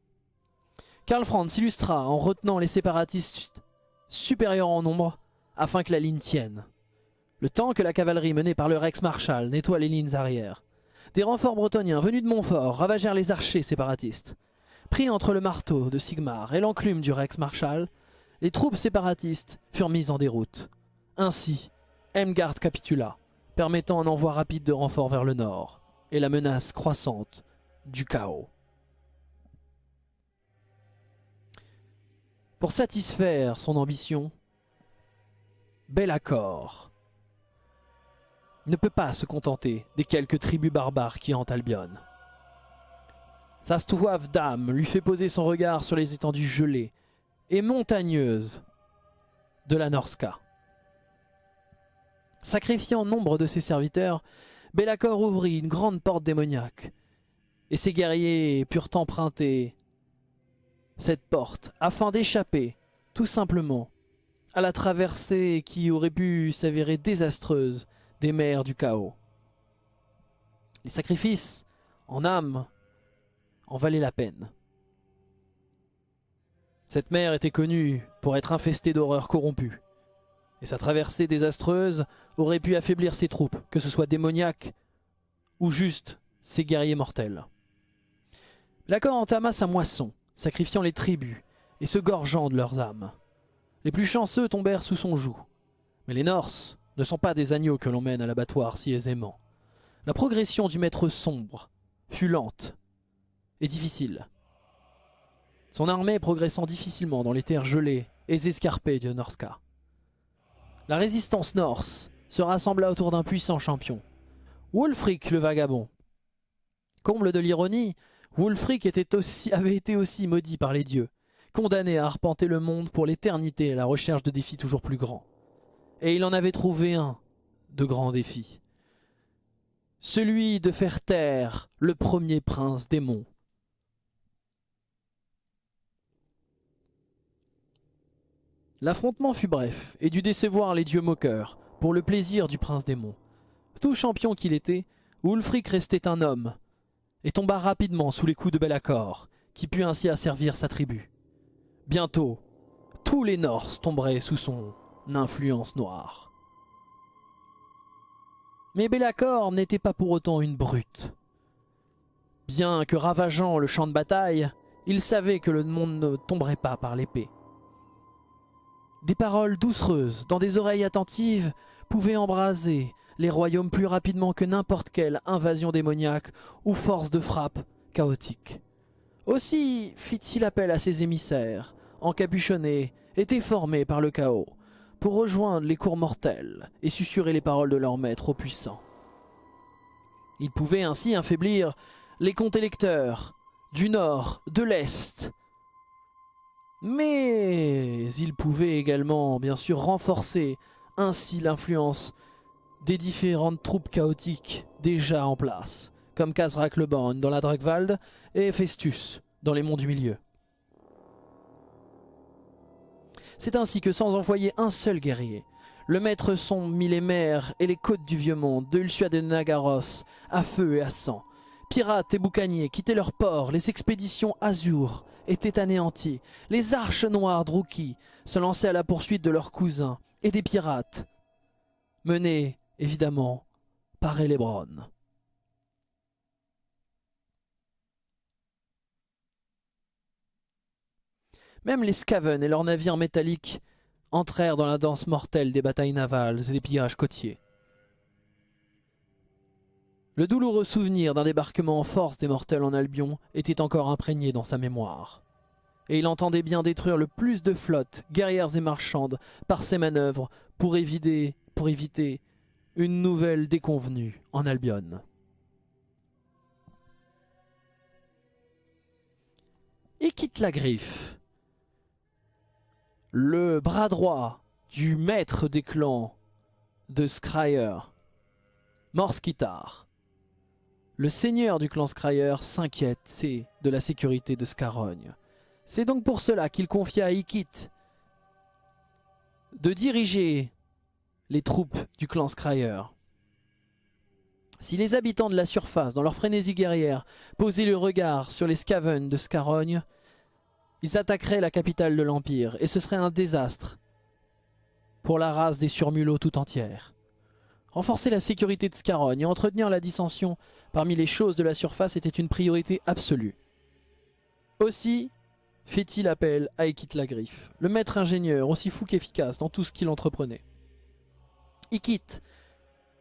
Karl Franz s'illustra en retenant les séparatistes supérieurs en nombre afin que la ligne tienne. Le temps que la cavalerie menée par le Rex-Marshal nettoie les lignes arrières. Des renforts bretoniens venus de Montfort ravagèrent les archers séparatistes. Pris entre le marteau de Sigmar et l'enclume du Rex Marshal, les troupes séparatistes furent mises en déroute. Ainsi, Emgard capitula, permettant un envoi rapide de renforts vers le nord, et la menace croissante du chaos. Pour satisfaire son ambition, accord ne peut pas se contenter des quelques tribus barbares qui hantent Albion. Sa stouave d'âme lui fait poser son regard sur les étendues gelées et montagneuses de la Norska. Sacrifiant nombre de ses serviteurs, Bellacor ouvrit une grande porte démoniaque, et ses guerriers purent emprunter cette porte afin d'échapper, tout simplement, à la traversée qui aurait pu s'avérer désastreuse des mers du chaos. Les sacrifices en âme en valaient la peine. Cette mer était connue pour être infestée d'horreurs corrompues. Et sa traversée désastreuse aurait pu affaiblir ses troupes, que ce soit démoniaques ou juste ses guerriers mortels. L'accord entama sa moisson, sacrifiant les tribus et se gorgeant de leurs âmes. Les plus chanceux tombèrent sous son joug. Mais les Norses ne sont pas des agneaux que l'on mène à l'abattoir si aisément. La progression du maître sombre fut lente et difficile. Son armée progressant difficilement dans les terres gelées et escarpées de Norska. La résistance norse se rassembla autour d'un puissant champion, Wulfric le vagabond. Comble de l'ironie, Wulfric avait été aussi maudit par les dieux, condamné à arpenter le monde pour l'éternité à la recherche de défis toujours plus grands. Et il en avait trouvé un de grands défis. Celui de faire taire le premier prince démon. L'affrontement fut bref et dut décevoir les dieux moqueurs, pour le plaisir du prince démon. Tout champion qu'il était, Wulfric restait un homme, et tomba rapidement sous les coups de Belacor, qui put ainsi asservir sa tribu. Bientôt, tous les Norse tomberaient sous son influence noire. Mais Belacor n'était pas pour autant une brute. Bien que ravageant le champ de bataille, il savait que le monde ne tomberait pas par l'épée. Des paroles doucereuses, dans des oreilles attentives, pouvaient embraser les royaumes plus rapidement que n'importe quelle invasion démoniaque ou force de frappe chaotique. Aussi fit-il appel à ses émissaires, encapuchonnés et déformés par le chaos, pour rejoindre les cours mortels et susurrer les paroles de leur maître au puissant. Il pouvait ainsi affaiblir les comtes électeurs du nord, de l'est, mais il pouvait également, bien sûr, renforcer ainsi l'influence des différentes troupes chaotiques déjà en place, comme Kazrak le Born dans la Dragwald et Festus dans les monts du milieu. C'est ainsi que sans envoyer un seul guerrier, le maître son mit les mers et les côtes du vieux monde, de Ulsua de Nagaros, à feu et à sang. Pirates et boucaniers quittaient leurs ports, les expéditions Azur étaient anéanties, les arches noires Druki se lançaient à la poursuite de leurs cousins et des pirates, menés évidemment par Elebron. Même les Skaven et leurs navires métalliques entrèrent dans la danse mortelle des batailles navales et des pillages côtiers. Le douloureux souvenir d'un débarquement en force des mortels en Albion était encore imprégné dans sa mémoire. Et il entendait bien détruire le plus de flottes, guerrières et marchandes, par ses manœuvres pour éviter, pour éviter une nouvelle déconvenue en Albion. Il quitte la griffe le bras droit du maître des clans de Scryer, Morskitar. Le seigneur du clan Scryer s'inquiète de la sécurité de Scarogne. C'est donc pour cela qu'il confia à Ikit de diriger les troupes du clan Scryer. Si les habitants de la surface, dans leur frénésie guerrière, posaient le regard sur les Skaven de Scarogne, ils attaqueraient la capitale de l'Empire, et ce serait un désastre pour la race des surmulots tout entière. Renforcer la sécurité de Scarogne et entretenir la dissension parmi les choses de la surface était une priorité absolue. Aussi fit-il appel à Ikit la Griffe, le maître ingénieur aussi fou qu'efficace dans tout ce qu'il entreprenait. Ikit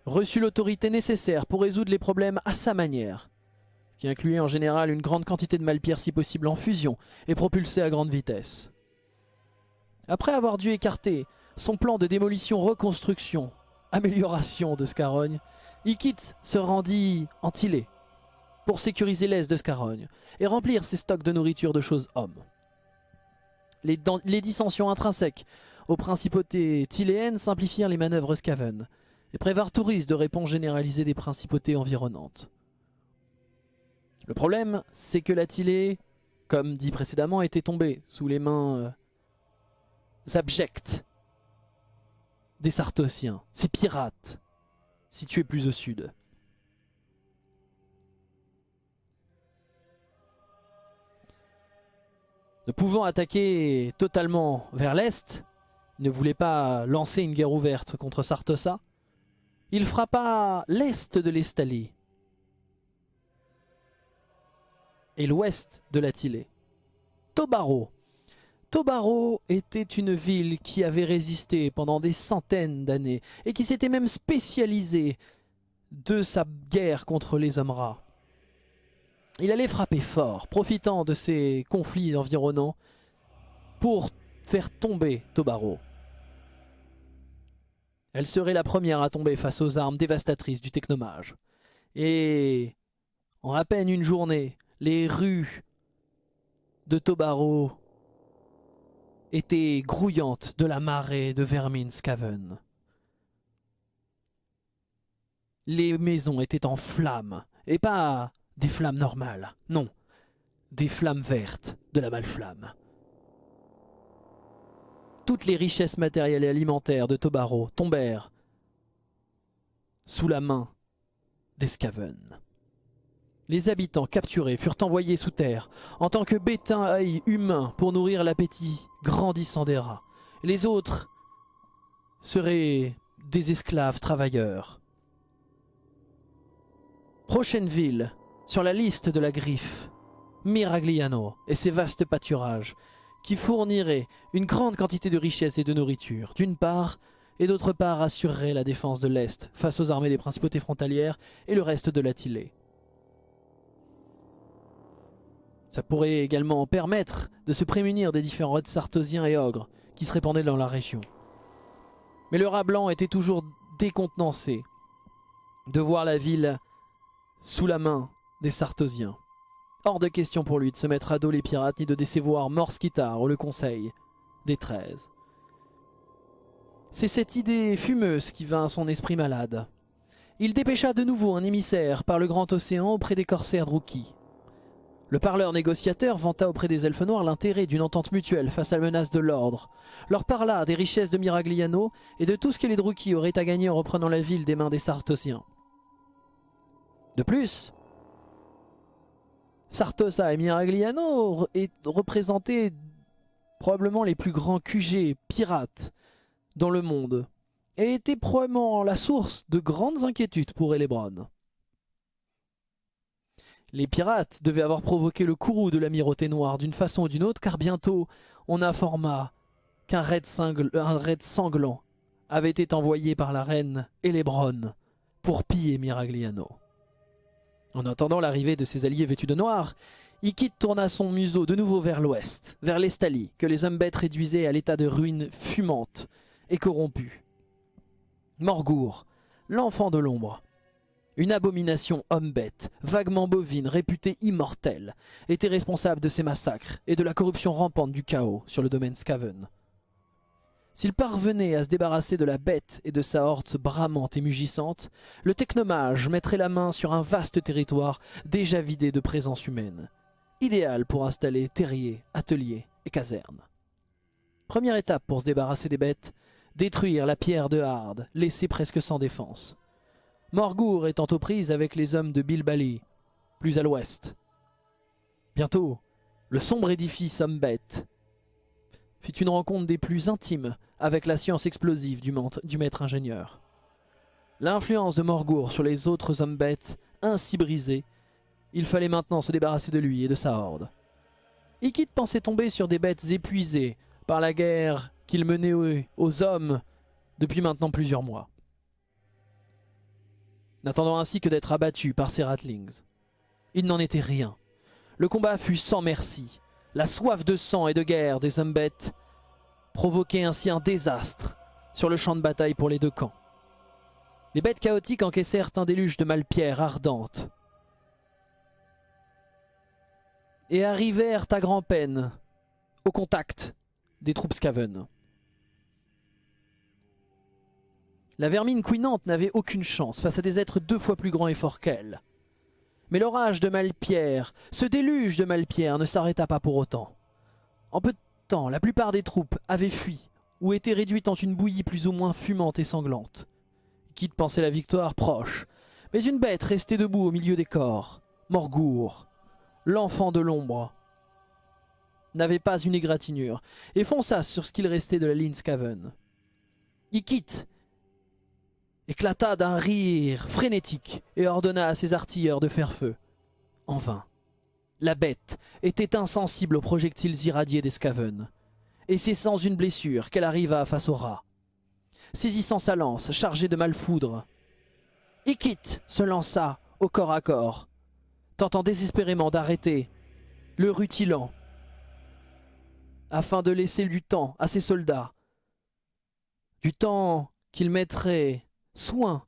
reçut l'autorité nécessaire pour résoudre les problèmes à sa manière, qui incluait en général une grande quantité de malpierre si possible en fusion et propulsée à grande vitesse. Après avoir dû écarter son plan de démolition-reconstruction, amélioration de Scarogne, Ikit se rendit en Tilé pour sécuriser l'est de Scarogne et remplir ses stocks de nourriture de choses hommes. Les, dissensions intrinsèques aux principautés tiléennes simplifièrent les manœuvres Skaven et prévarent tout risque de réponse généralisée des principautés environnantes. Le problème, c'est que la Tilée, comme dit précédemment, était tombée sous les mains euh, abjectes des Sartosiens, ces pirates, situés plus au sud. Ne pouvant attaquer totalement vers l'est, il ne voulait pas lancer une guerre ouverte contre Sartosa. Il frappa l'est de l'Estalie et l'ouest de l'Atilée. Tobaro. Tobaro était une ville qui avait résisté pendant des centaines d'années et qui s'était même spécialisée de sa guerre contre les hommes. Il allait frapper fort, profitant de ces conflits environnants pour faire tomber Tobaro. Elle serait la première à tomber face aux armes dévastatrices du technomage. Et en à peine une journée, les rues de Tobaro étaient grouillantes de la marée de vermine Scaven. Les maisons étaient en flammes, et pas des flammes normales, non, des flammes vertes de la malflamme. Toutes les richesses matérielles et alimentaires de Tobaro tombèrent sous la main des Scaven. Les habitants capturés furent envoyés sous terre en tant que bétail humain pour nourrir l'appétit grandissant des rats. Les autres seraient des esclaves travailleurs. Prochaine ville sur la liste de la griffe, Miragliano et ses vastes pâturages qui fourniraient une grande quantité de richesses et de nourriture, d'une part, et d'autre part assureraient la défense de l'Est face aux armées des principautés frontalières et le reste de l'Atilée. Ça pourrait également permettre de se prémunir des différents raids sartosiens et ogres qui se répandaient dans la région. Mais le rat blanc était toujours décontenancé de voir la ville sous la main des sartosiens. Hors de question pour lui de se mettre à dos les pirates ni de décevoir Morskitar ou le conseil des treize. C'est cette idée fumeuse qui vint à son esprit malade. Il dépêcha de nouveau un émissaire par le grand océan auprès des corsaires Druki. Le parleur négociateur vanta auprès des elfes noirs l'intérêt d'une entente mutuelle face à la menace de l'ordre, leur parla des richesses de Miragliano et de tout ce que les Druki auraient à gagner en reprenant la ville des mains des Sartosiens. De plus, Sartosa et Miragliano représentaient probablement les plus grands QG pirates dans le monde et étaient probablement la source de grandes inquiétudes pour Elebron. Les pirates devaient avoir provoqué le courroux de l'amirauté noire d'une façon ou d'une autre, car bientôt on informa qu'un raid, sanglant avait été envoyé par la reine Elebron pour piller Miragliano. En attendant l'arrivée de ses alliés vêtus de noir, Ikit tourna son museau de nouveau vers l'ouest, vers l'Estalie, que les hommes bêtes réduisaient à l'état de ruines fumantes et corrompues. Morgour, l'enfant de l'ombre, une abomination homme-bête, vaguement bovine, réputée immortelle, était responsable de ces massacres et de la corruption rampante du chaos sur le domaine Skaven. S'il parvenait à se débarrasser de la bête et de sa horde bramante et mugissante, le technomage mettrait la main sur un vaste territoire déjà vidé de présence humaine, idéal pour installer terriers, ateliers et casernes. Première étape pour se débarrasser des bêtes, détruire la pierre de Harde, laissée presque sans défense. Morgour étant aux prises avec les hommes de Bilbali, plus à l'ouest. Bientôt, le sombre édifice Hombet fit une rencontre des plus intimes avec la science explosive du, maître ingénieur. L'influence de Morgour sur les autres hommes bêtes, ainsi brisée, il fallait maintenant se débarrasser de lui et de sa horde. Ikit pensait tomber sur des bêtes épuisées par la guerre qu'il menait aux hommes depuis maintenant plusieurs mois n'attendant ainsi que d'être abattu par ces ratlings. Il n'en était rien. Le combat fut sans merci. La soif de sang et de guerre des hommes bêtes provoquait ainsi un désastre sur le champ de bataille pour les deux camps. Les bêtes chaotiques encaissèrent un déluge de malpierres ardentes et arrivèrent à grand-peine au contact des troupes Skaven. La vermine couinante n'avait aucune chance face à des êtres deux fois plus grands et forts qu'elle. Mais l'orage de Malpierre, ce déluge de Malpierre ne s'arrêta pas pour autant. En peu de temps, la plupart des troupes avaient fui ou étaient réduites en une bouillie plus ou moins fumante et sanglante. Kid pensait la victoire proche, mais une bête restait debout au milieu des corps, Morgour, l'enfant de l'ombre. n'avait pas une égratignure, et fonça sur ce qu'il restait de la ligne Skaven. Ikit éclata d'un rire frénétique et ordonna à ses artilleurs de faire feu. En vain. La bête était insensible aux projectiles irradiés des Skaven, et c'est sans une blessure qu'elle arriva face au rat. Saisissant sa lance chargée de malfoudre, Ikit se lança au corps à corps, tentant désespérément d'arrêter le rutilant, afin de laisser du temps à ses soldats, du temps qu'il mettrait soin,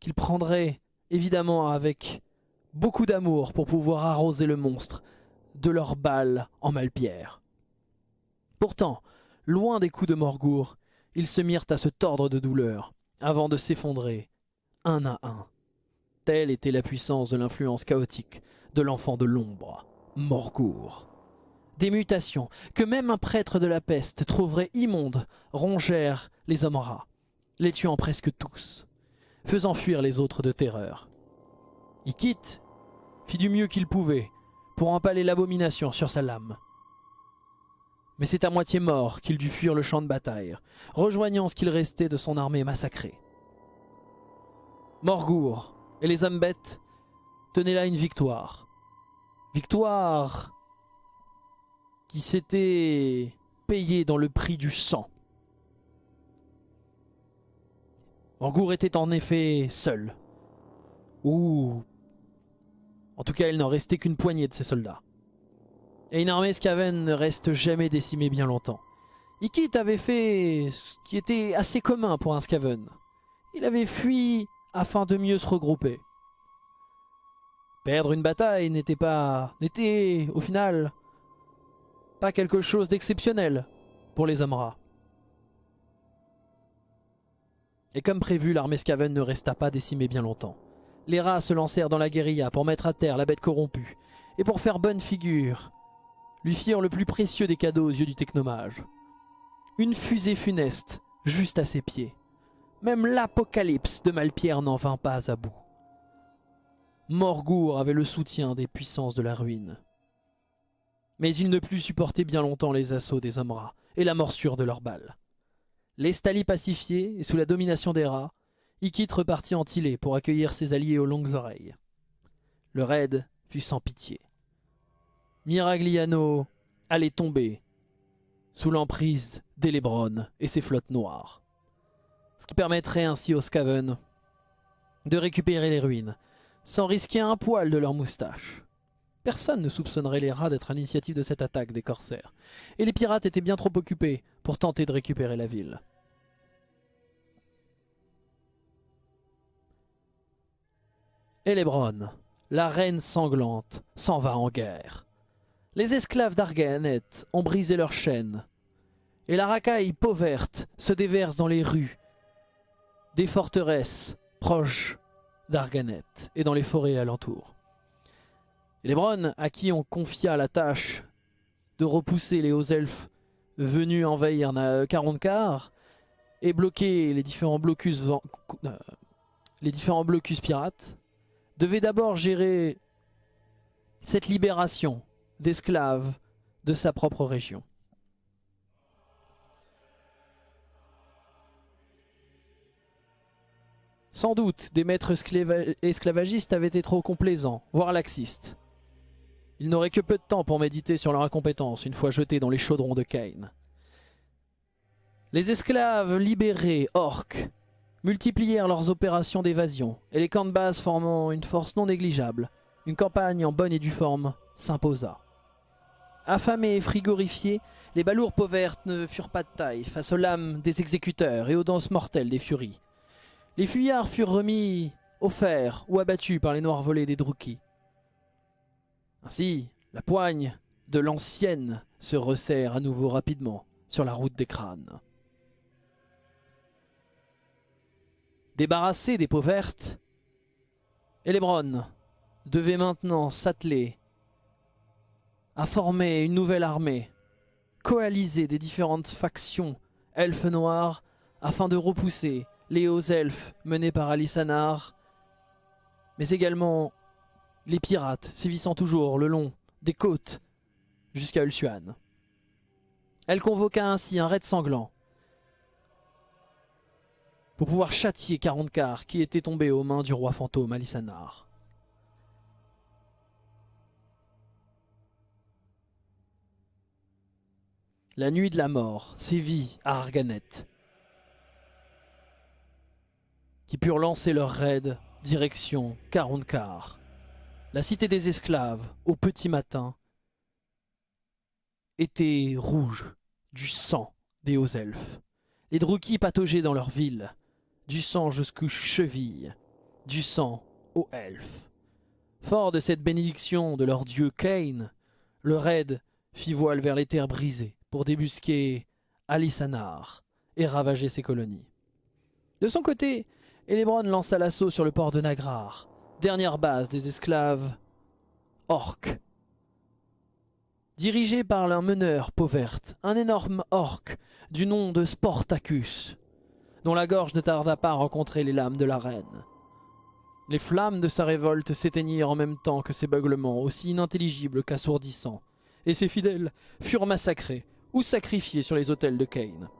qu'il prendrait évidemment avec beaucoup d'amour pour pouvoir arroser le monstre de leurs balles en malpierre. Pourtant, loin des coups de Morgour, ils se mirent à se tordre de douleur, avant de s'effondrer, un à un. Telle était la puissance de l'influence chaotique de l'enfant de l'ombre, Morgour. Des mutations que même un prêtre de la peste trouverait immondes rongèrent les hommes rats, les tuant presque tous, faisant fuir les autres de terreur. Ikit fit du mieux qu'il pouvait pour empaler l'abomination sur sa lame. Mais c'est à moitié mort qu'il dut fuir le champ de bataille, rejoignant ce qu'il restait de son armée massacrée. Morgour et les hommes bêtes tenaient là une victoire. Victoire qui s'était payée dans le prix du sang. Morgour était en effet seul. Ou... En tout cas, il n'en restait qu'une poignée de ses soldats. Et une armée Skaven ne reste jamais décimée bien longtemps. Ikit avait fait ce qui était assez commun pour un Skaven. Il avait fui afin de mieux se regrouper. Perdre une bataille n'était pas... n'était, au final, pas quelque chose d'exceptionnel pour les Amra. Et comme prévu, l'armée Skaven ne resta pas décimée bien longtemps. Les rats se lancèrent dans la guérilla pour mettre à terre la bête corrompue, et pour faire bonne figure, lui firent le plus précieux des cadeaux aux yeux du technomage. Une fusée funeste, juste à ses pieds. Même l'apocalypse de Malpierre n'en vint pas à bout. Morgour avait le soutien des puissances de la ruine. Mais il ne put supporter bien longtemps les assauts des hommes rats et la morsure de leurs balles. Les Stali pacifiés et sous la domination des rats, Ikit repartit en Tilé pour accueillir ses alliés aux longues oreilles. Le raid fut sans pitié. Miragliano allait tomber sous l'emprise d'Elebron et ses flottes noires. Ce qui permettrait ainsi aux Skaven de récupérer les ruines, sans risquer un poil de leur moustache. Personne ne soupçonnerait les rats d'être à l'initiative de cette attaque des corsaires, et les pirates étaient bien trop occupés pour tenter de récupérer la ville. Elebron, la reine sanglante, s'en va en guerre. Les esclaves d'Arganet ont brisé leurs chaînes, et la racaille pauverte se déverse dans les rues des forteresses proches d'Arganet et dans les forêts alentours. Et à qui on confia la tâche de repousser les hauts elfes venus envahir 40 quarts et bloquer les différents blocus, euh, les différents blocus pirates, devait d'abord gérer cette libération d'esclaves de sa propre région. Sans doute, des maîtres esclavagistes avaient été trop complaisants, voire laxistes. Ils n'auraient que peu de temps pour méditer sur leur incompétence une fois jetés dans les chaudrons de Cain. Les esclaves libérés, orques, multiplièrent leurs opérations d'évasion, et les camps de base formant une force non négligeable, une campagne en bonne et due forme s'imposa. Affamés et frigorifiés, les balours pauvertes ne furent pas de taille face aux lames des exécuteurs et aux danses mortelles des furies. Les fuyards furent remis fer ou abattus par les noirs volets des Druki. Ainsi, la poigne de l'ancienne se resserre à nouveau rapidement sur la route des crânes. Débarrassés des peaux vertes, Elebron devait maintenant s'atteler à former une nouvelle armée, coaliser des différentes factions elfes noirs afin de repousser les hauts elfes menés par Alisanar, mais également les pirates sévissant toujours le long des côtes jusqu'à Ulsuan. Elle convoqua ainsi un raid sanglant pour pouvoir châtier Carondecar qui était tombé aux mains du roi fantôme Alisanar. La nuit de la mort sévit à Arganet, qui purent lancer leur raid direction Carondecar. La cité des esclaves, au petit matin, était rouge du sang des hauts elfes. Les Druki pataugeaient dans leur ville, du sang jusqu'aux chevilles, du sang aux elfes. Fort de cette bénédiction de leur dieu Cain, le raid fit voile vers les terres brisées pour débusquer Alisanar et ravager ses colonies. De son côté, Elebron lança l'assaut sur le port de Nagrar, dernière base des esclaves orques. Dirigé par un meneur pauverte, un énorme orque du nom de Sportacus, dont la gorge ne tarda pas à rencontrer les lames de la reine. Les flammes de sa révolte s'éteignirent en même temps que ses beuglements, aussi inintelligibles qu'assourdissants, et ses fidèles furent massacrés ou sacrifiés sur les autels de Cain.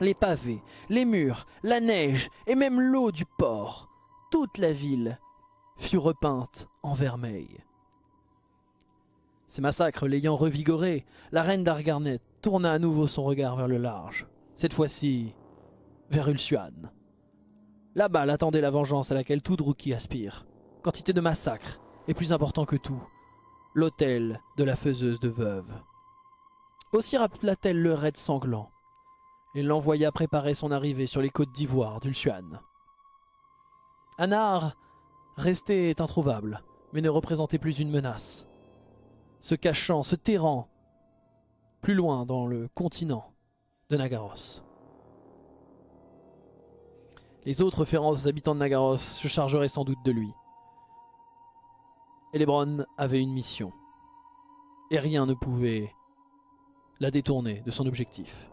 Les pavés, les murs, la neige et même l'eau du port, toute la ville fut repeinte en vermeil. Ces massacres l'ayant revigorée, la reine d'Argarnet tourna à nouveau son regard vers le large, cette fois-ci vers Ulsuan. Là-bas l'attendait la vengeance à laquelle tout Druki aspire. Quantité de massacres, et plus important que tout, l'autel de la faiseuse de veuve. Aussi rappela-t-elle le raid sanglant, et l'envoya préparer son arrivée sur les côtes d'ivoire d'Ulsuan. Anar restait introuvable, mais ne représentait plus une menace. Se cachant, se terrant, plus loin dans le continent de Nagaros. Les autres féroces habitants de Nagaros se chargeraient sans doute de lui. Elebron avait une mission. Et rien ne pouvait la détourner de son objectif.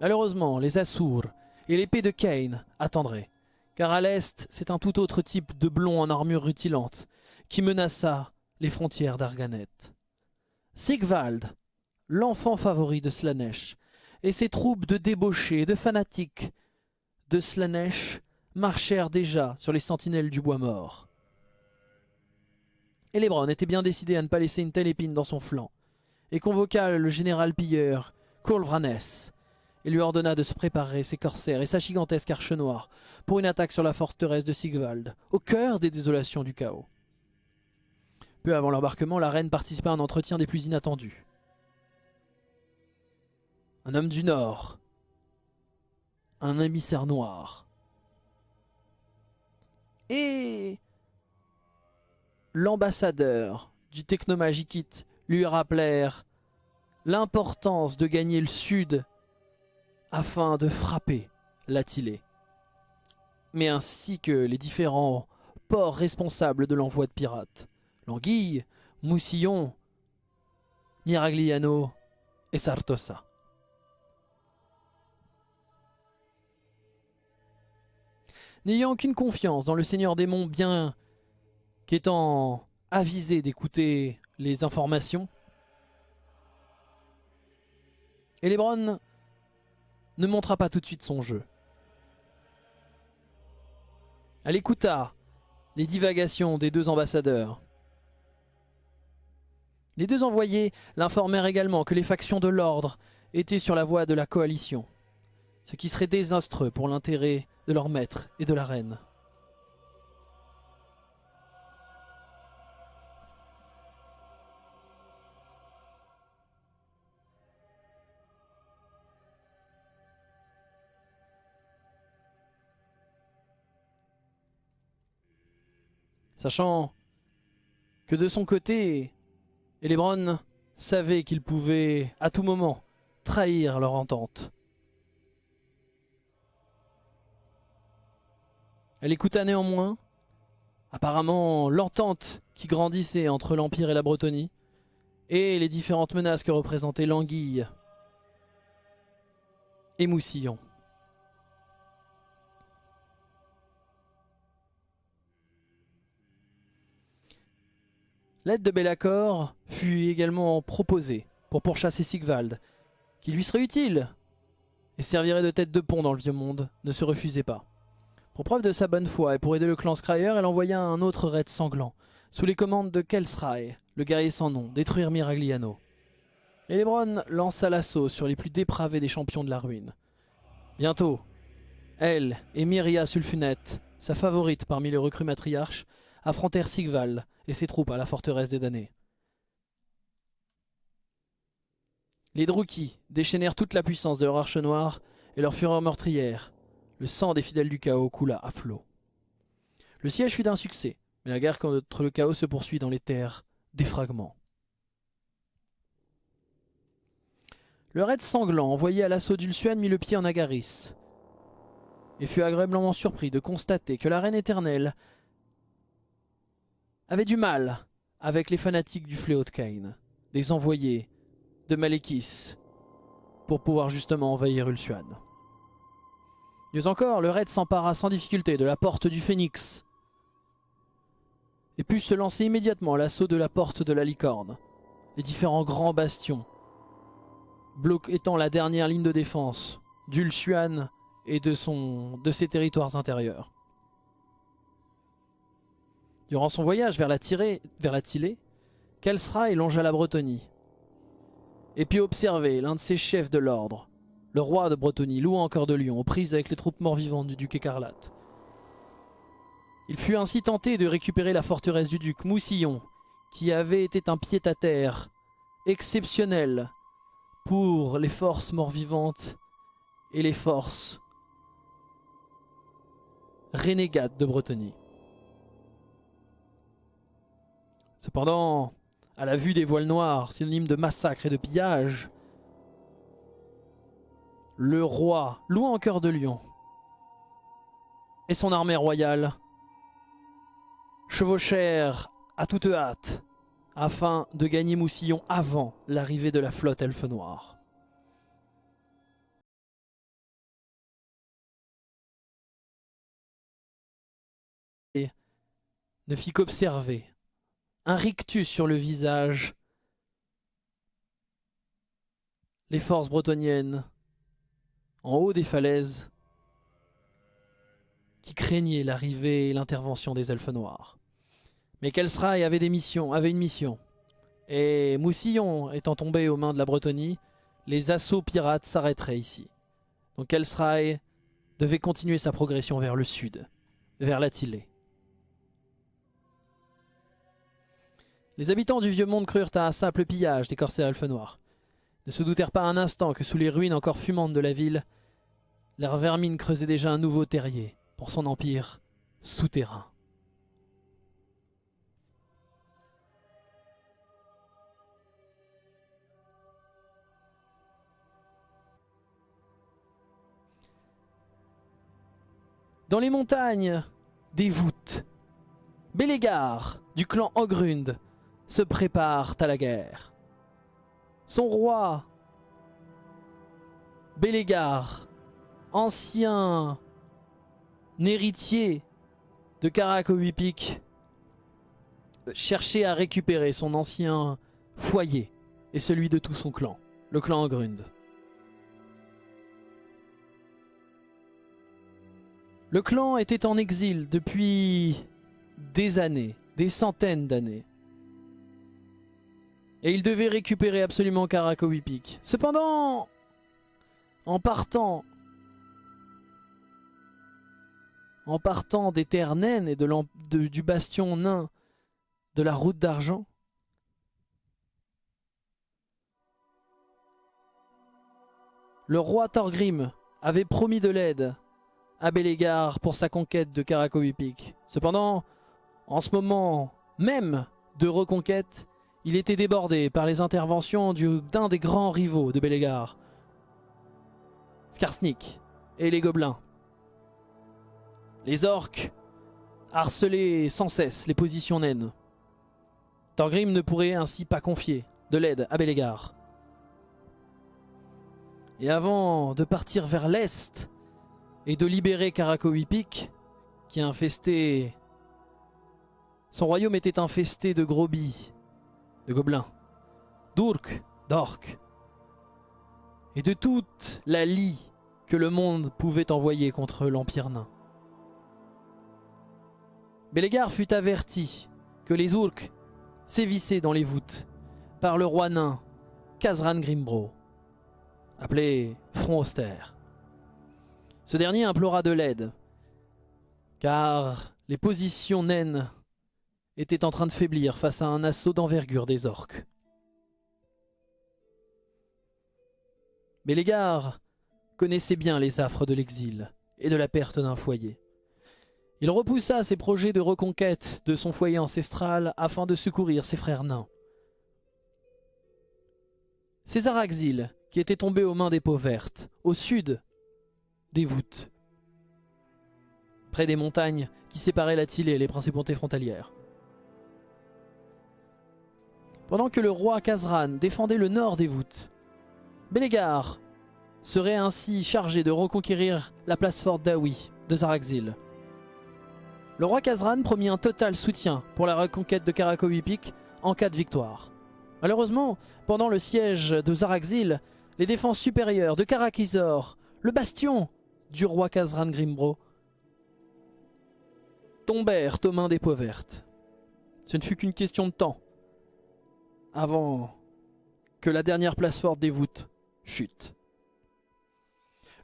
Malheureusement, les Assours et l'épée de Cain attendraient. Car à l'est, c'est un tout autre type de blond en armure rutilante qui menaça les frontières d'Arganet. Sigvald, l'enfant favori de Slanesh, et ses troupes de débauchés et de fanatiques de Slanesh marchèrent déjà sur les sentinelles du bois mort. Elebron était bien décidé à ne pas laisser une telle épine dans son flanc, et convoqua le général pilleur Kolvranes, et lui ordonna de se préparer ses corsaires et sa gigantesque arche noire pour une attaque sur la forteresse de Sigvald, au cœur des désolations du chaos. Peu avant l'embarquement, la reine participa à un entretien des plus inattendus. Un homme du Nord, un émissaire noir, et l'ambassadeur du Technomagikit lui rappelèrent l'importance de gagner le sud afin de frapper l'Attilé, mais ainsi que les différents ports responsables de l'envoi de pirates, l'Anguille, Moussillon, Miragliano et Sartosa. N'ayant aucune confiance dans le Seigneur des Monts bien qu'étant avisé d'écouter les informations, Elebron ne montra pas tout de suite son jeu. Elle écouta les divagations des deux ambassadeurs. Les deux envoyés l'informèrent également que les factions de l'ordre étaient sur la voie de la coalition, ce qui serait désastreux pour l'intérêt de leur maître et de la reine. Sachant que de son côté, Elebron savait qu'il pouvait à tout moment trahir leur entente. Elle écouta néanmoins, apparemment l'entente qui grandissait entre l'Empire et la Bretonie, et les différentes menaces que représentaient l'Anguille et Moussillon. L'aide de Bellacor fut également proposée pour pourchasser Sigvald qui lui serait utile et servirait de tête de pont dans le vieux monde, ne se refusait pas. Pour preuve de sa bonne foi et pour aider le clan Scryer, elle envoya un autre raid sanglant, sous les commandes de Kelsray, le guerrier sans nom, détruire Miragliano. Elebron lança l'assaut sur les plus dépravés des champions de la ruine. Bientôt, elle et Myria Sulfunet, sa favorite parmi les recrues matriarches, affrontèrent Sigval et ses troupes à la forteresse des damnés. Les Druki déchaînèrent toute la puissance de leur arche noire et leur fureur meurtrière. Le sang des fidèles du chaos coula à flot. Le siège fut d'un succès, mais la guerre contre le chaos se poursuit dans les terres des fragments. Le raid sanglant envoyé à l'assaut d'Ulsuan mit le pied en Agaris et fut agréablement surpris de constater que la reine éternelle avait du mal avec les fanatiques du fléau de Cain, des envoyés de Malekis, pour pouvoir justement envahir Ulsuan. Mieux encore, le raid s'empara sans difficulté de la porte du Phénix et put se lancer immédiatement à l'assaut de la porte de la licorne, les différents grands bastions, étant la dernière ligne de défense d'Ulsuan et de, son, de ses territoires intérieurs. Durant son voyage vers la, tirée, vers la longea la Bretonie, et puis observer l'un de ses chefs de l'ordre, le roi de Bretonie, louant encore de Lyon, aux prises avec les troupes mort-vivantes du duc écarlate. Il fut ainsi tenté de récupérer la forteresse du duc, Moussillon, qui avait été un pied-à-terre exceptionnel pour les forces mort-vivantes et les forces renégates de Bretonie. Cependant, à la vue des voiles noirs, synonyme de massacre et de pillage, le roi, loué en cœur de lion, et son armée royale chevauchèrent à toute hâte afin de gagner Moussillon avant l'arrivée de la flotte elfe noire. Et ne fit qu'observer un rictus sur le visage. Les forces bretoniennes, en haut des falaises, qui craignaient l'arrivée et l'intervention des elfes noirs. Mais Kelsray avait des missions, avait une mission. Et Moussillon étant tombé aux mains de la Bretonie, les assauts pirates s'arrêteraient ici. Donc Kelsray devait continuer sa progression vers le sud, vers la Les habitants du vieux monde crurent à un simple pillage des corsaires elfes noirs. Ne se doutèrent pas un instant que sous les ruines encore fumantes de la ville, leur vermine creusait déjà un nouveau terrier pour son empire souterrain. Dans les montagnes des voûtes, Bélégar du clan Ogrund se préparent à la guerre. Son roi, Bélégar, ancien héritier de Karakowipic, cherchait à récupérer son ancien foyer et celui de tout son clan, le clan Ogrund. Le clan était en exil depuis des années, des centaines d'années et il devait récupérer absolument Karakowipic. Cependant, en partant, en partant des terres naines et du bastion nain de la route d'argent, le roi Thorgrim avait promis de l'aide à Bélégar pour sa conquête de Karakowipic. Cependant, en ce moment même de reconquête, il était débordé par les interventions d'un des grands rivaux de Bélégar, Skarsnik et les gobelins. Les orques harcelaient sans cesse les positions naines. Thorgrim ne pourrait ainsi pas confier de l'aide à Bélégar. Et avant de partir vers l'est et de libérer Karakowipic, qui infestait... Son royaume était infesté de grobis de gobelins, d'urk, d'orques et de toute la lie que le monde pouvait envoyer contre l'Empire nain. Bélégar fut averti que les Urks sévissaient dans les voûtes par le roi nain Kazran Grimbro, appelé Front Austère. Ce dernier implora de l'aide, car les positions naines étaient en train de faiblir face à un assaut d'envergure des orques. Bélégar connaissait bien les affres de l'exil et de la perte d'un foyer. Il repoussa ses projets de reconquête de son foyer ancestral afin de secourir ses frères nains. César Axil, qui était tombé aux mains des peaux vertes, au sud des voûtes, près des montagnes qui séparaient la Tille et les principautés frontalières. Pendant que le roi Kazran défendait le nord des voûtes, Bélégar serait ainsi chargé de reconquérir la place forte d'Aoui de Zaraxil. Le roi Kazran promit un total soutien pour la reconquête de Karakowipic en cas de victoire. Malheureusement, pendant le siège de Zaraxil, les défenses supérieures de Karakizor, le bastion du roi Kazran Grimbro, tombèrent aux mains des peaux vertes. Ce ne fut qu'une question de temps avant que la dernière place forte des voûtes chute.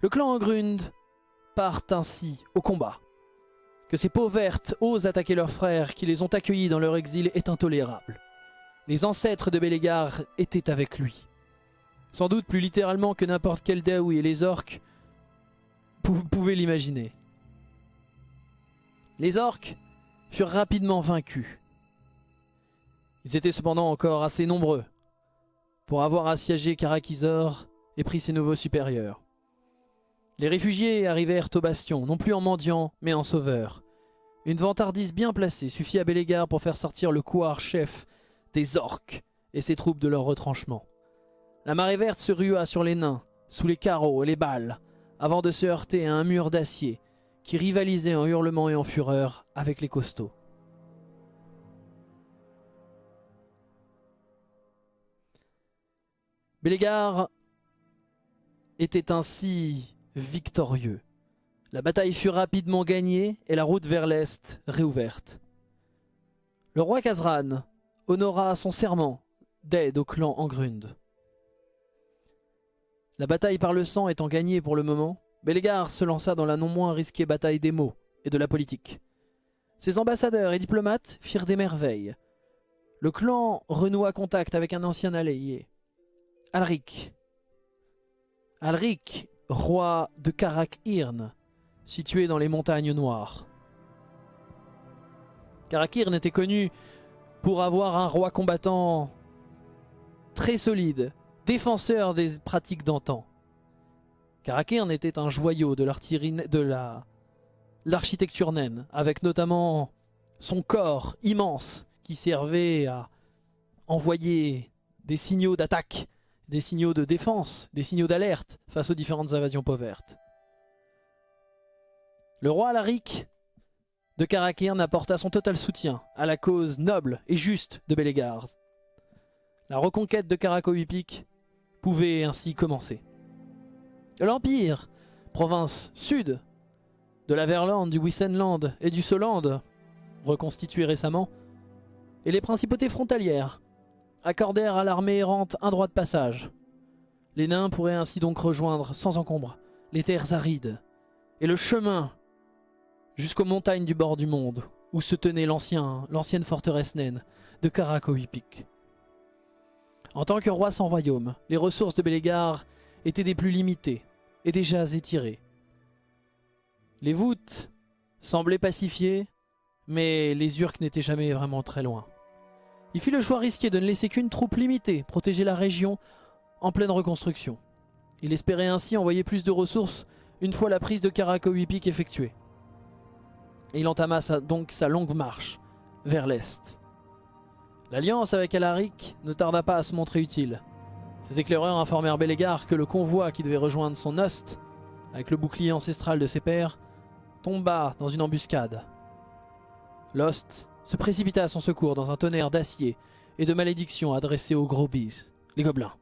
Le clan Angrund part ainsi au combat. Que ces peaux vertes osent attaquer leurs frères qui les ont accueillis dans leur exil est intolérable. Les ancêtres de Bélégar étaient avec lui. Sans doute plus littéralement que n'importe quel Daoui et les orques pouvaient l'imaginer. Les orques furent rapidement vaincus. Ils étaient cependant encore assez nombreux pour avoir assiégé Karakizor et pris ses nouveaux supérieurs. Les réfugiés arrivèrent au bastion, non plus en mendiants, mais en sauveurs. Une vantardise bien placée suffit à Bélégar pour faire sortir le couard chef des orques et ses troupes de leur retranchement. La marée verte se rua sur les nains, sous les carreaux et les balles, avant de se heurter à un mur d'acier qui rivalisait en hurlements et en fureur avec les costauds. Bélégar était ainsi victorieux. La bataille fut rapidement gagnée et la route vers l'est réouverte. Le roi Kazran honora son serment d'aide au clan Angrund. La bataille par le sang étant gagnée pour le moment, Bélégar se lança dans la non moins risquée bataille des mots et de la politique. Ses ambassadeurs et diplomates firent des merveilles. Le clan renoua contact avec un ancien allié, Alric. Alric, roi de Karak-Irn, situé dans les montagnes noires. Karak-Irn était connu pour avoir un roi combattant très solide, défenseur des pratiques d'antan. Karak-Irn était un joyau de l'architecture naine, avec notamment son corps immense qui servait à envoyer des signaux d'attaque des signaux de défense, des signaux d'alerte face aux différentes invasions pauvertes. Le roi Alaric de Karakirn apporta son total soutien à la cause noble et juste de Bélégarde. La reconquête de Karakowipic pouvait ainsi commencer. L'Empire, province sud de la Verlande, du Wissenland et du Soland, reconstitué récemment, et les principautés frontalières, accordèrent à l'armée errante un droit de passage. Les nains pourraient ainsi donc rejoindre, sans encombre, les terres arides et le chemin jusqu'aux montagnes du bord du monde, où se tenait l'ancienne forteresse naine de Karakowipic. En tant que roi sans royaume, les ressources de Bélégar étaient des plus limitées et déjà étirées. Les voûtes semblaient pacifiées, mais les Urks n'étaient jamais vraiment très loin. Il fit le choix risqué de ne laisser qu'une troupe limitée protéger la région en pleine reconstruction. Il espérait ainsi envoyer plus de ressources une fois la prise de Karakowipic effectuée. il entama donc sa longue marche vers l'est. L'alliance avec Alaric ne tarda pas à se montrer utile. Ses éclaireurs informèrent Bélégar que le convoi qui devait rejoindre son Ost, avec le bouclier ancestral de ses pères, tomba dans une embuscade. Lost se précipita à son secours dans un tonnerre d'acier et de malédictions adressées aux gros bis, les gobelins.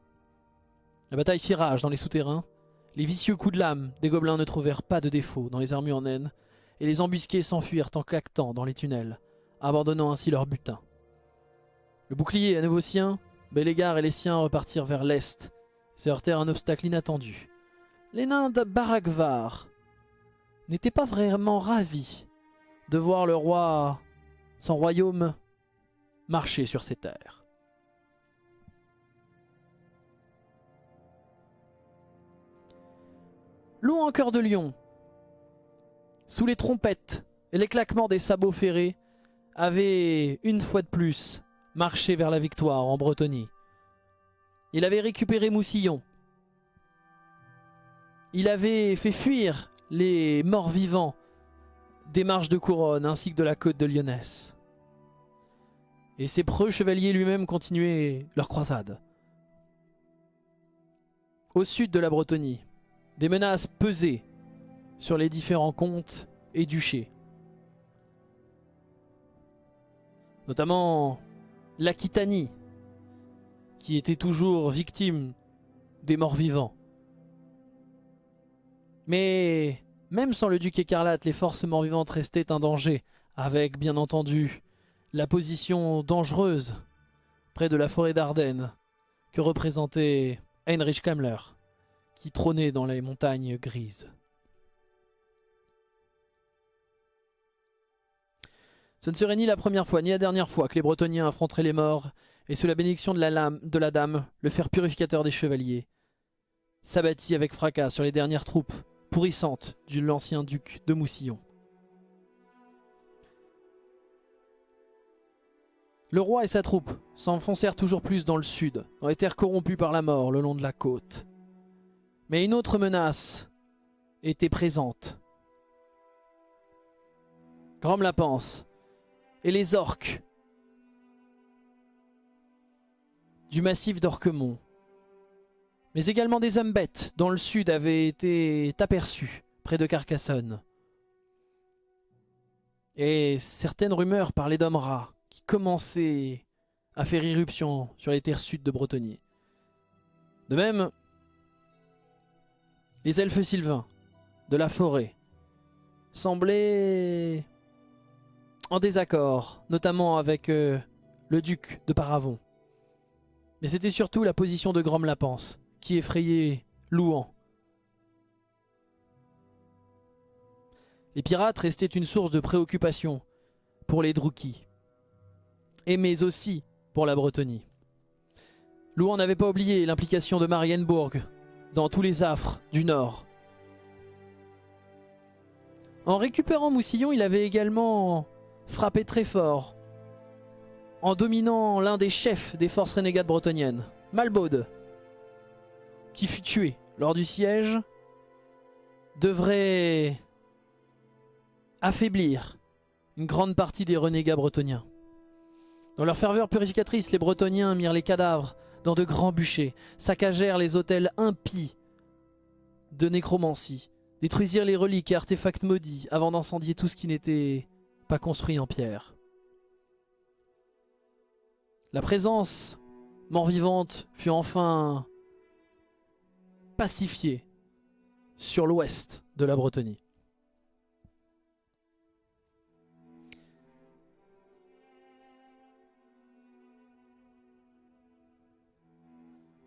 La bataille fit rage dans les souterrains. Les vicieux coups de lame des gobelins ne trouvèrent pas de défaut dans les armures naines, et les embusqués s'enfuirent en claquetant dans les tunnels, abandonnant ainsi leur butin. Le bouclier à nouveau sien, Bélégar et les siens repartirent vers l'est, se heurtèrent un obstacle inattendu. Les nains de Barakvar n'étaient pas vraiment ravis de voir le roi, son royaume, marcher sur ses terres. Loup en cœur de lion, sous les trompettes et les claquements des sabots ferrés, avait une fois de plus marché vers la victoire en Bretonie. Il avait récupéré Moussillon. Il avait fait fuir les morts vivants des marches de couronne ainsi que de la côte de Lyonesse. Et ses preux chevaliers lui-même continuaient leur croisade. Au sud de la Bretonie, des menaces pesaient sur les différents comtes et duchés. Notamment l'Aquitanie, qui était toujours victime des morts vivants. Mais même sans le duc écarlate, les forces morts-vivantes restaient un danger, avec bien entendu la position dangereuse près de la forêt d'Ardennes que représentait Heinrich Kammler, qui trônait dans les montagnes grises. Ce ne serait ni la première fois ni la dernière fois que les Bretoniens affronteraient les morts, et sous la bénédiction de la dame, le fer purificateur des chevaliers, s'abattit avec fracas sur les dernières troupes pourrissante de l'ancien duc de Moussillon. Le roi et sa troupe s'enfoncèrent toujours plus dans le sud, dans les terres par la mort le long de la côte. Mais une autre menace était présente. Grom la pense, et les orques du massif d'Orquemont mais également des hommes bêtes dans le sud avaient été aperçus près de Carcassonne. Et certaines rumeurs parlaient d'hommes rats qui commençaient à faire irruption sur les terres sud de Bretonie. De même, les elfes sylvains de la forêt semblaient en désaccord, notamment avec euh, le duc de Paravon. Mais c'était surtout la position de Grom Lapence qui effrayait Louan. Les pirates restaient une source de préoccupation pour les Druki, et mais aussi pour la Bretonie. Louan n'avait pas oublié l'implication de Marienbourg dans tous les affres du Nord. En récupérant Moussillon, il avait également frappé très fort en dominant l'un des chefs des forces renégates bretonniennes, Malbaude, qui fut tué lors du siège devrait affaiblir une grande partie des renégats bretoniens. Dans leur ferveur purificatrice, les bretoniens mirent les cadavres dans de grands bûchers, saccagèrent les hôtels impies de nécromancie, détruisirent les reliques et artefacts maudits avant d'incendier tout ce qui n'était pas construit en pierre. La présence mort-vivante fut enfin pacifié sur l'ouest de la Bretonie.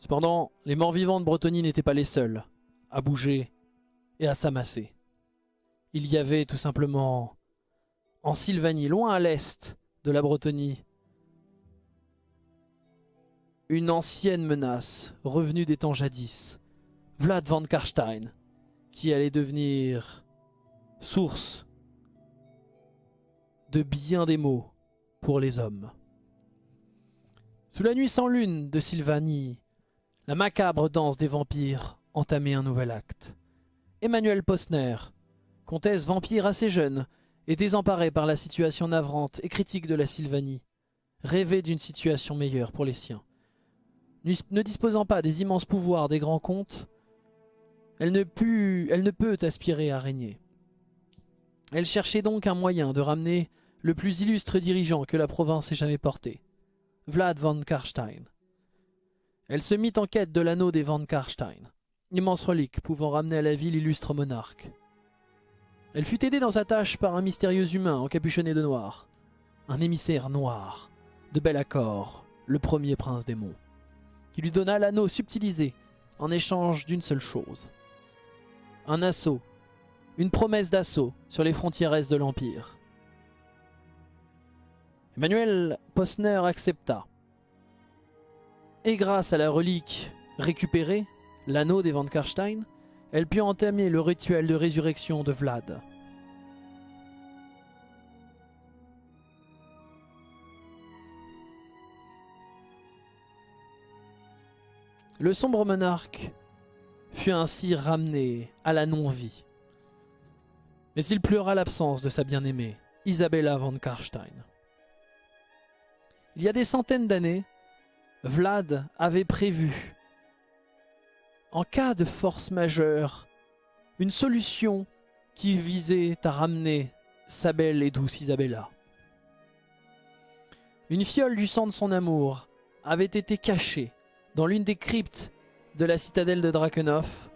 Cependant, les morts-vivants de Bretonie n'étaient pas les seuls à bouger et à s'amasser. Il y avait tout simplement, en Sylvanie, loin à l'est de la Bretonie, une ancienne menace revenue des temps jadis, Vlad van Karstein, qui allait devenir source de bien des mots pour les hommes. Sous la nuit sans lune de Sylvanie, la macabre danse des vampires entamait un nouvel acte. Emmanuel Posner, comtesse vampire assez jeune et désemparée par la situation navrante et critique de la Sylvanie, rêvait d'une situation meilleure pour les siens. Ne disposant pas des immenses pouvoirs des grands comtes, elle ne, ne peut aspirer à régner. Elle cherchait donc un moyen de ramener le plus illustre dirigeant que la province ait jamais porté, Vlad von Karstein. elle se mit en quête de l'anneau des Van Karstein, immense relique pouvant ramener à la vie l'illustre monarque. Elle fut aidée dans sa tâche par un mystérieux humain encapuchonné de noir, un émissaire noir, de bel accord, le premier prince des monts, qui lui donna l'anneau subtilisé en échange d'une seule chose. Un assaut, une promesse d'assaut sur les frontières est de l'Empire. Emmanuel Posner accepta. Et grâce à la relique récupérée, l'anneau des Van Karstein, elle put entamer le rituel de résurrection de Vlad. Le sombre monarque fut ainsi ramené à la non-vie. Mais il pleura l'absence de sa bien-aimée, Isabella von Karstein. Il y a des centaines d'années, Vlad avait prévu, en cas de force majeure, une solution qui visait à ramener sa belle et douce Isabella. Une fiole du sang de son amour avait été cachée dans l'une des cryptes de la citadelle de Drakenhof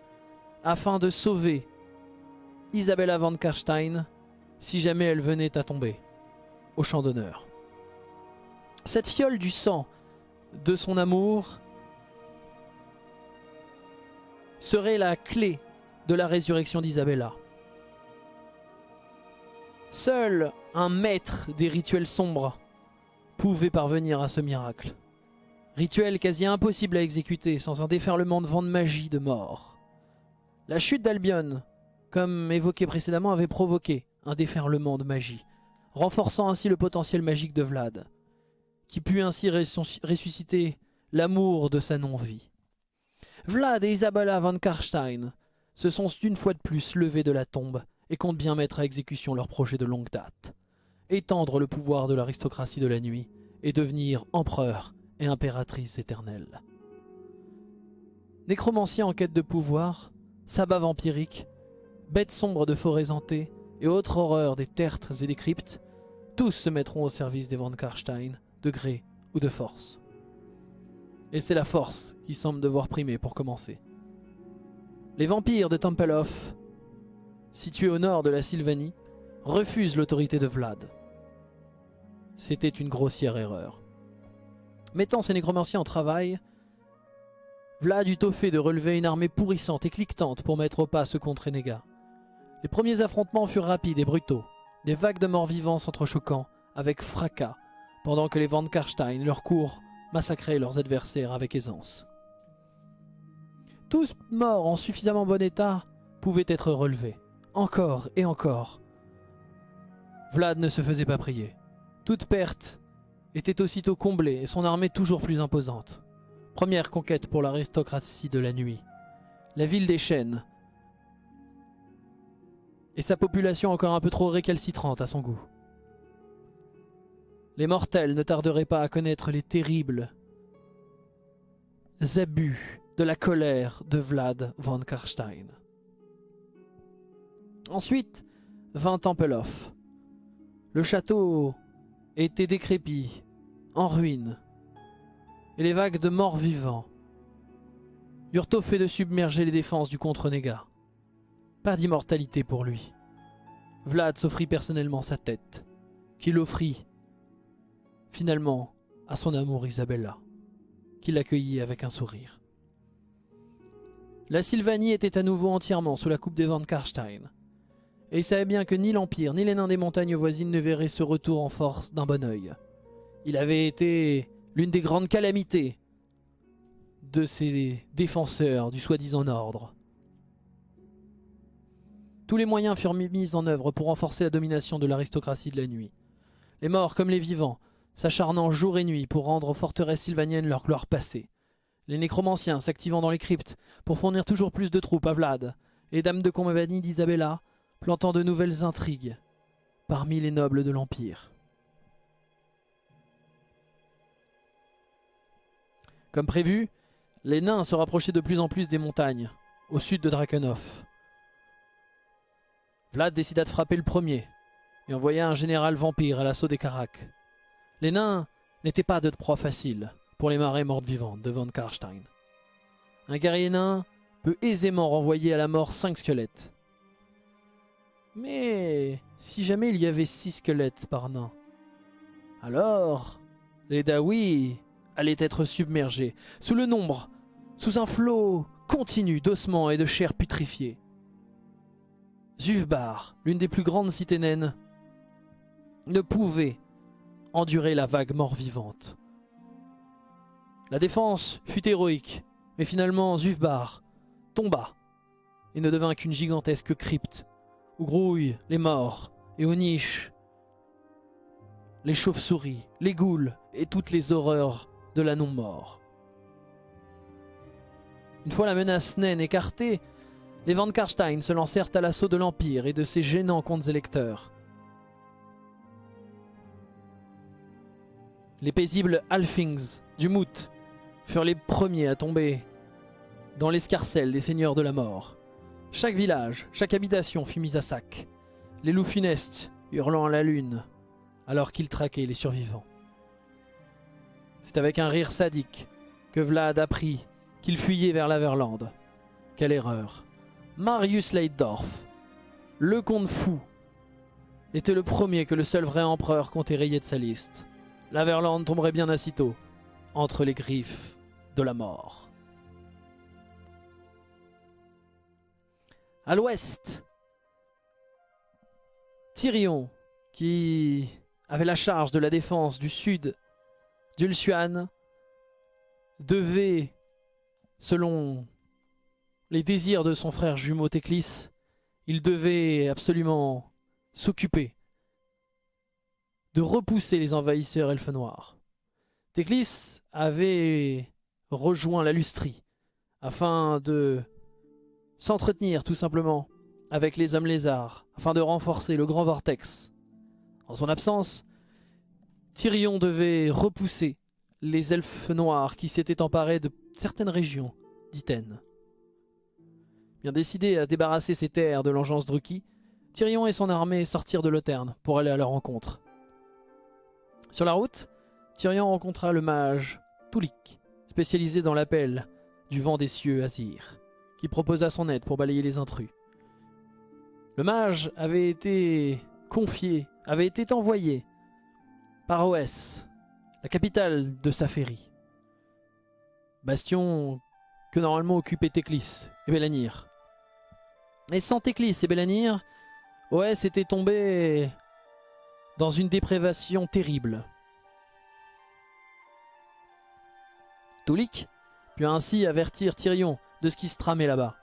afin de sauver Isabella van Karstein si jamais elle venait à tomber au champ d'honneur. Cette fiole du sang de son amour serait la clé de la résurrection d'Isabella. Seul un maître des rituels sombres pouvait parvenir à ce miracle. Rituel quasi impossible à exécuter sans un déferlement de vent de magie de mort. La chute d'Albion, comme évoqué précédemment, avait provoqué un déferlement de magie, renforçant ainsi le potentiel magique de Vlad, qui put ainsi ressusciter l'amour de sa non-vie. Vlad et Isabella van Karstein se sont une fois de plus levés de la tombe et comptent bien mettre à exécution leur projet de longue date. Étendre le pouvoir de l'aristocratie de la nuit et devenir empereur et impératrice éternelle. Nécromancien en quête de pouvoir, sabbat vampirique, bêtes sombres de forêts hantées et autres horreurs des tertres et des cryptes, tous se mettront au service des Van Karstein, de gré ou de force. Et c'est la force qui semble devoir primer pour commencer. Les vampires de Tempelhof, situés au nord de la Sylvanie, refusent l'autorité de Vlad. C'était une grossière erreur. Mettant ses nécromanciens en travail, Vlad eut au fait de relever une armée pourrissante et cliquetante pour mettre au pas ce contre Renega. Les premiers affrontements furent rapides et brutaux, des vagues de morts vivants s'entrechoquant avec fracas, pendant que les Van Karstein, leur cours, massacraient leurs adversaires avec aisance. Tous morts en suffisamment bon état pouvaient être relevés, encore et encore. Vlad ne se faisait pas prier. Toute perte était aussitôt comblée et son armée toujours plus imposante. Première conquête pour l'aristocratie de la nuit. La ville des chênes. Et sa population encore un peu trop récalcitrante à son goût. Les mortels ne tarderaient pas à connaître les terribles abus de la colère de Vlad von Karstein. Ensuite vint Tempelhof. Le château était décrépit, en ruine, et les vagues de morts vivants eurent au fait de submerger les défenses du contre-négat. Pas d'immortalité pour lui. Vlad s'offrit personnellement sa tête, qu'il offrit finalement à son amour Isabella, qui l'accueillit avec un sourire. La Sylvanie était à nouveau entièrement sous la coupe des Van Karstein, et il savait bien que ni l'Empire ni les nains des montagnes voisines ne verraient ce retour en force d'un bon oeil. Il avait été l'une des grandes calamités de ces défenseurs du soi-disant ordre. Tous les moyens furent mis en œuvre pour renforcer la domination de l'aristocratie de la nuit. Les morts comme les vivants, s'acharnant jour et nuit pour rendre aux forteresses sylvaniennes leur gloire passée. Les nécromanciens s'activant dans les cryptes pour fournir toujours plus de troupes à Vlad, et Dame de compagnie d'Isabella plantant de nouvelles intrigues parmi les nobles de l'Empire. Comme prévu, les nains se rapprochaient de plus en plus des montagnes, au sud de Drakenhof. Vlad décida de frapper le premier, et envoya un général vampire à l'assaut des Karak. Les nains n'étaient pas de proie facile, pour les marées mortes vivantes de Van Karstein. Un guerrier nain peut aisément renvoyer à la mort 5 squelettes. Mais si jamais il y avait 6 squelettes par nain, alors les Dawi allaient être submergés sous le nombre, sous un flot continu d'ossements et de chair putréfiée. Zufbar, l'une des plus grandes cités naines, ne pouvait endurer la vague mort-vivante. La défense fut héroïque, mais finalement Zufbar tomba et ne devint qu'une gigantesque crypte où grouillent les morts et aux niches les chauves-souris, les ghouls et toutes les horreurs de la non-mort. Une fois la menace naine écartée, les Van Karstein se lancèrent à l'assaut de l'Empire et de ses gênants contes électeurs. Les paisibles Alfings du Mout furent les premiers à tomber dans l'escarcelle des seigneurs de la mort. Chaque village, chaque habitation fut mise à sac, les loups funestes hurlant à la lune, alors qu'ils traquaient les survivants. C'est avec un rire sadique que Vlad apprit qu'il fuyait vers l'Averland. Quelle erreur Marius Leitdorf, le comte fou, était le premier que le seul vrai empereur comptait rayer de sa liste. L'Averland tomberait bien aussitôt entre les griffes de la mort. À l'ouest, Tyrion, qui avait la charge de la défense du sud d'Ulsuan, devait, selon les désirs de son frère jumeau Teclis, il devait absolument s'occuper de repousser les envahisseurs elfes noirs. Teclis avait rejoint la Lustrie afin de s'entretenir tout simplement avec les hommes lézards, afin de renforcer le grand vortex. En son absence, Tyrion devait repousser les elfes noirs qui s'étaient emparés de certaines régions d'Iten. Bien décidé à débarrasser ses terres de l'engeance Druki, Tyrion et son armée sortirent de Loterne pour aller à leur rencontre. Sur la route, Tyrion rencontra le mage Tulik, spécialisé dans l'appel du vent des cieux Azir, qui proposa son aide pour balayer les intrus. Le mage avait été confié, avait été envoyé par Oès, la capitale de Saferi. Bastion que normalement occupaient Teclis et Belanir. Et sans Teclis et Belanir, Oès était tombé dans une déprévation terrible. Toulik put ainsi avertir Tyrion de ce qui se tramait là-bas.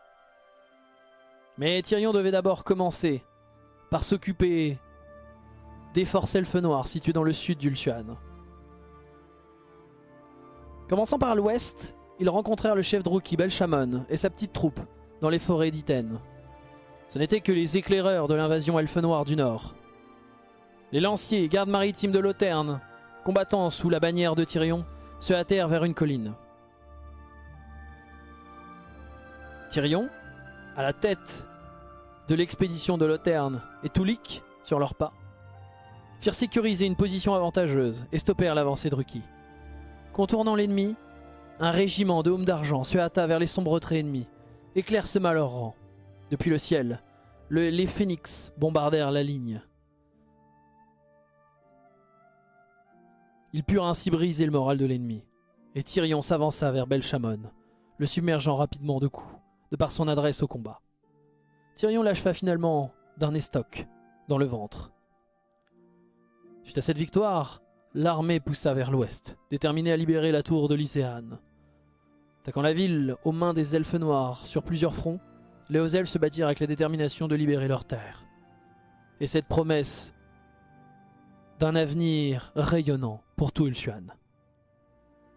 Mais Tyrion devait d'abord commencer par s'occuper des forces elfes noires situées dans le sud d'Ultuan. Commençant par l'ouest, ils rencontrèrent le chef Druki Belchamon et sa petite troupe dans les forêts d'Iten. Ce n'étaient que les éclaireurs de l'invasion elfe noire du nord. Les lanciers gardes maritimes de Loterne, combattant sous la bannière de Tyrion, se hâtèrent vers une colline. Tyrion, à la tête de l'expédition de Loterne et Toulik sur leurs pas, firent sécuriser une position avantageuse et stoppèrent l'avancée de Ruki. Contournant l'ennemi, un régiment de hommes d'argent se hâta vers les sombres traits ennemis, éclaircema leurs rangs. Depuis le ciel, les phénix bombardèrent la ligne. Ils purent ainsi briser le moral de l'ennemi, et Tyrion s'avança vers Belchamon, le submergeant rapidement de coups, par son adresse au combat. Tyrion l'acheva finalement d'un estoc dans le ventre. Suite à cette victoire, l'armée poussa vers l'ouest, déterminée à libérer la tour de Lycéane. Attaquant la ville aux mains des elfes noirs sur plusieurs fronts, les hauts elfes se battirent avec la détermination de libérer leur terre. Et cette promesse d'un avenir rayonnant pour tout Ultuan.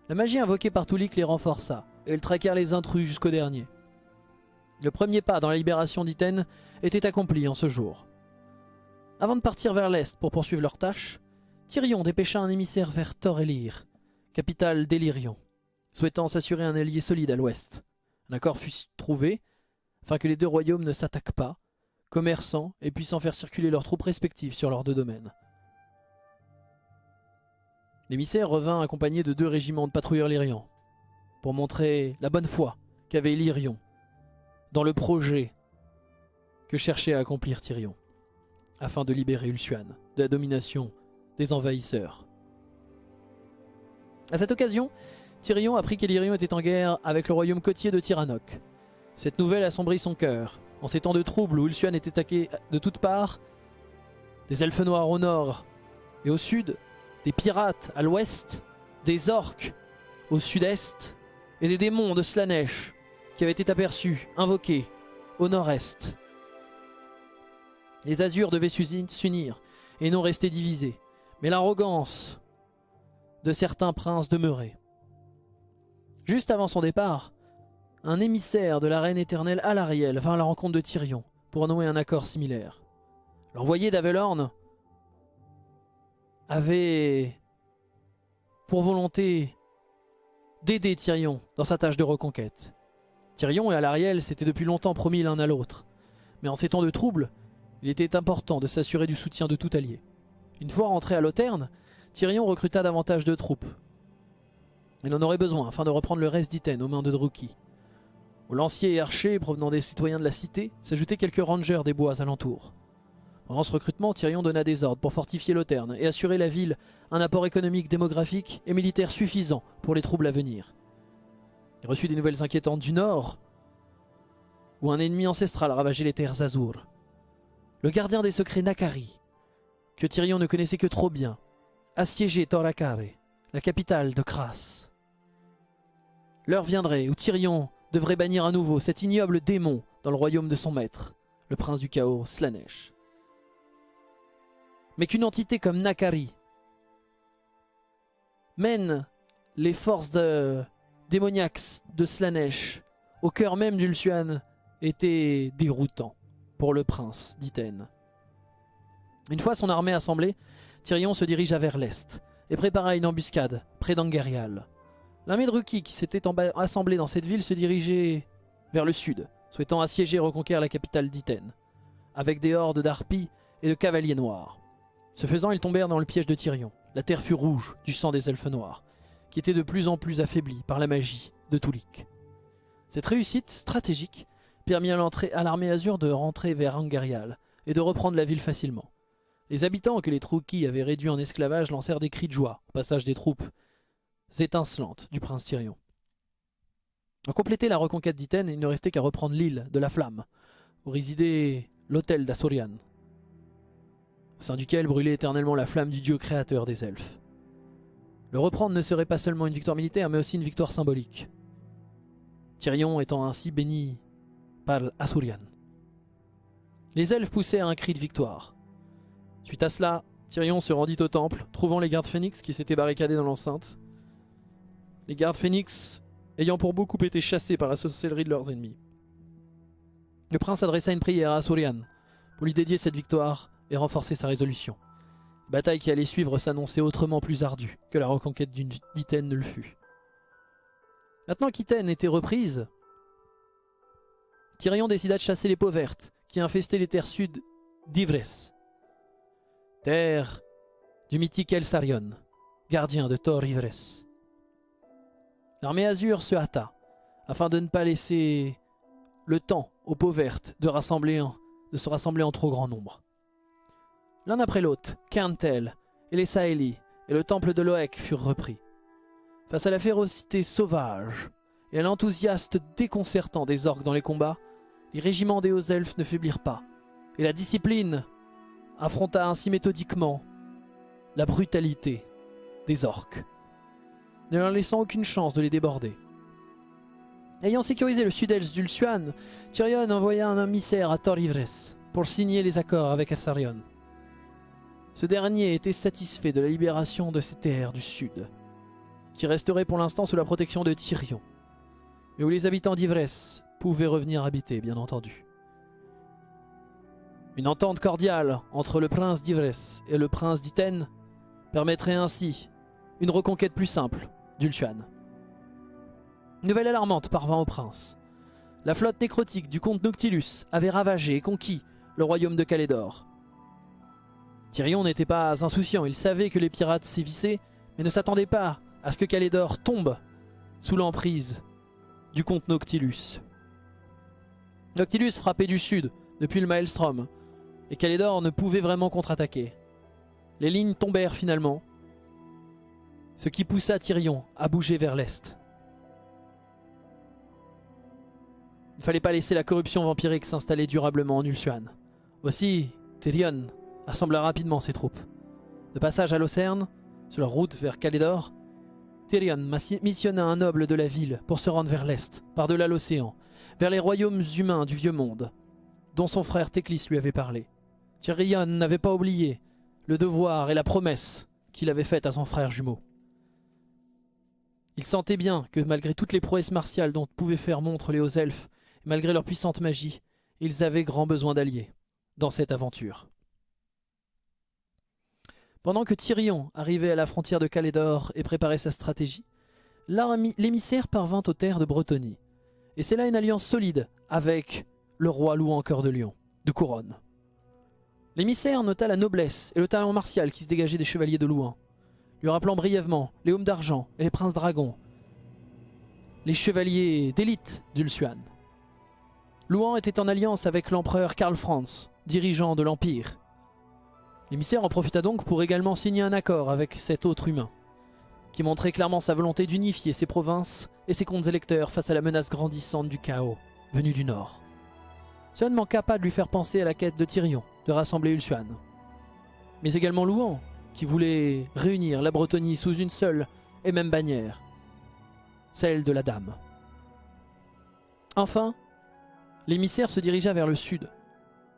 La magie invoquée par Tulik les renforça, et ils traquèrent les intrus jusqu'au dernier. Le premier pas dans la libération d'Iten était accompli en ce jour. Avant de partir vers l'est pour poursuivre leur tâche, Tyrion dépêcha un émissaire vers Thor-Elir, capitale d'Elirion, souhaitant s'assurer un allié solide à l'ouest. Un accord fut trouvé, afin que les deux royaumes ne s'attaquent pas, commerçant et puissant faire circuler leurs troupes respectives sur leurs deux domaines. L'émissaire revint accompagné de deux régiments de patrouilleurs lyrians pour montrer la bonne foi qu'avait Lyrion dans le projet que cherchait à accomplir Tyrion afin de libérer Ulsuan de la domination des envahisseurs. À cette occasion, Tyrion apprit qu'Elyrion était en guerre avec le royaume côtier de Tyrannoc. Cette nouvelle assombrit son cœur. En ces temps de troubles où Ulsuan est attaqué de toutes parts, des elfes noirs au nord et au sud, des pirates à l'ouest, des orques au sud-est et des démons de Slanesh qui avaient été aperçus, invoqués, au nord-est. Les Azurs devaient s'unir et non rester divisés, mais l'arrogance de certains princes demeurait. Juste avant son départ, un émissaire de la reine éternelle Alariel vint à la rencontre de Tyrion pour nouer un accord similaire. L'envoyé d'Avelorn avait pour volonté d'aider Tyrion dans sa tâche de reconquête. Tyrion et Alariel s'étaient depuis longtemps promis l'un à l'autre, mais en ces temps de trouble, il était important de s'assurer du soutien de tout allié. Une fois rentré à Loterne, Tyrion recruta davantage de troupes. Il en aurait besoin afin de reprendre le reste d'Iten aux mains de Druki. Aux lanciers et archers provenant des citoyens de la cité s'ajoutaient quelques rangers des bois alentours. Pendant ce recrutement, Tyrion donna des ordres pour fortifier Loterne et assurer la ville un apport économique, démographique et militaire suffisant pour les troubles à venir. Il reçut des nouvelles inquiétantes du nord, où un ennemi ancestral ravageait les terres Azur. Le gardien des secrets Nakari, que Tyrion ne connaissait que trop bien, assiégeait Torakare, la capitale de Kras. L'heure viendrait où Tyrion devrait bannir à nouveau cet ignoble démon dans le royaume de son maître, le prince du chaos Slanesh mais qu'une entité comme Nakari mène les forces de... démoniaques de Slanesh au cœur même d'Ulsuan était déroutant pour le prince d'Iten. Une fois son armée assemblée, Tyrion se dirigea vers l'est et prépara une embuscade près d'Angerial. L'armée de Ruki qui s'était assemblée dans cette ville se dirigeait vers le sud, souhaitant assiéger et reconquérir la capitale d'Iten, avec des hordes d'harpies et de cavaliers noirs. Ce faisant, ils tombèrent dans le piège de Tyrion. La terre fut rouge du sang des elfes noirs, qui étaient de plus en plus affaiblis par la magie de Tulik. Cette réussite stratégique permit à l'armée Azur de rentrer vers Angarial et de reprendre la ville facilement. Les habitants que les Trouki avaient réduits en esclavage lancèrent des cris de joie au passage des troupes étincelantes du prince Tyrion. Pour compléter la reconquête d'Iten, il ne restait qu'à reprendre l'île de la Flamme, où résidait l'hôtel d'Asorian, au sein duquel brûlait éternellement la flamme du dieu créateur des elfes. Le reprendre ne serait pas seulement une victoire militaire, mais aussi une victoire symbolique. Tyrion étant ainsi béni par Asurian. Les elfes poussèrent un cri de victoire. Suite à cela, Tyrion se rendit au temple, trouvant les gardes phénix qui s'étaient barricadés dans l'enceinte. Les gardes phénix ayant pour beaucoup été chassés par la sorcellerie de leurs ennemis. Le prince adressa une prière à Asurian pour lui dédier cette victoire et renforcer sa résolution. Bataille qui allait suivre s'annonçait autrement plus ardue que la reconquête d'Iten ne le fut. Maintenant qu'Iten était reprise, Tyrion décida de chasser les peaux vertes qui infestaient les terres sud d'Ivres, terre du mythique Elsarion, gardien de Thor Ivres. L'armée azur se hâta, afin de ne pas laisser le temps aux peaux vertes de se rassembler en trop grand nombre. L'un après l'autre, Kerntel et les Saeli et le temple de Loek furent repris. Face à la férocité sauvage et à l'enthousiasme déconcertant des orques dans les combats, les régiments des hauts elfes ne faiblirent pas, et la discipline affronta ainsi méthodiquement la brutalité des orques, ne leur laissant aucune chance de les déborder. Ayant sécurisé le sud-est d'Ulsuan, Tyrion envoya un émissaire à Thor pour signer les accords avec Elsarion. Ce dernier était satisfait de la libération de ces terres du sud, qui resteraient pour l'instant sous la protection de Tyrion, et où les habitants d'Ivresse pouvaient revenir habiter, bien entendu. Une entente cordiale entre le prince d'Ivresse et le prince d'Iten permettrait ainsi une reconquête plus simple d'Ultuan. Nouvelle alarmante parvint au prince. La flotte nécrotique du comte Noctilus avait ravagé et conquis le royaume de Calédor. Tyrion n'était pas insouciant, il savait que les pirates sévissaient, mais ne s'attendait pas à ce que Calédor tombe sous l'emprise du comte Noctilus. Noctilus frappait du sud, depuis le Maelstrom, et Calédor ne pouvait vraiment contre-attaquer. Les lignes tombèrent finalement, ce qui poussa Tyrion à bouger vers l'est. Il ne fallait pas laisser la corruption vampirique s'installer durablement en Ulsuan. Aussi, Tyrion assembla rapidement ses troupes. De passage à Lucerne, sur leur route vers Calédor, Tyrion missionna un noble de la ville pour se rendre vers l'est, par-delà l'océan, vers les royaumes humains du Vieux Monde, dont son frère Teclis lui avait parlé. Tyrion n'avait pas oublié le devoir et la promesse qu'il avait faite à son frère jumeau. Il sentait bien que malgré toutes les prouesses martiales dont pouvaient faire montre les hauts elfes, et malgré leur puissante magie, ils avaient grand besoin d'alliés dans cette aventure. Pendant que Tyrion arrivait à la frontière de Calédor et préparait sa stratégie, l'émissaire parvint aux terres de Bretonie. Et c'est là une alliance solide avec le roi louant cœur de lion, de couronne. L'émissaire nota la noblesse et le talent martial qui se dégageait des chevaliers de Louan, lui rappelant brièvement les hommes d'argent et les princes dragons, les chevaliers d'élite d'Ulsuan. Louan était en alliance avec l'empereur Karl Franz, dirigeant de l'Empire. L'émissaire en profita donc pour également signer un accord avec cet autre humain, qui montrait clairement sa volonté d'unifier ses provinces et ses comptes électeurs face à la menace grandissante du chaos venu du nord. Cela ne manqua pas de lui faire penser à la quête de Tyrion, de rassembler Ulsuan. Mais également Louan, qui voulait réunir la Bretonie sous une seule et même bannière, celle de la Dame. Enfin, l'émissaire se dirigea vers le sud,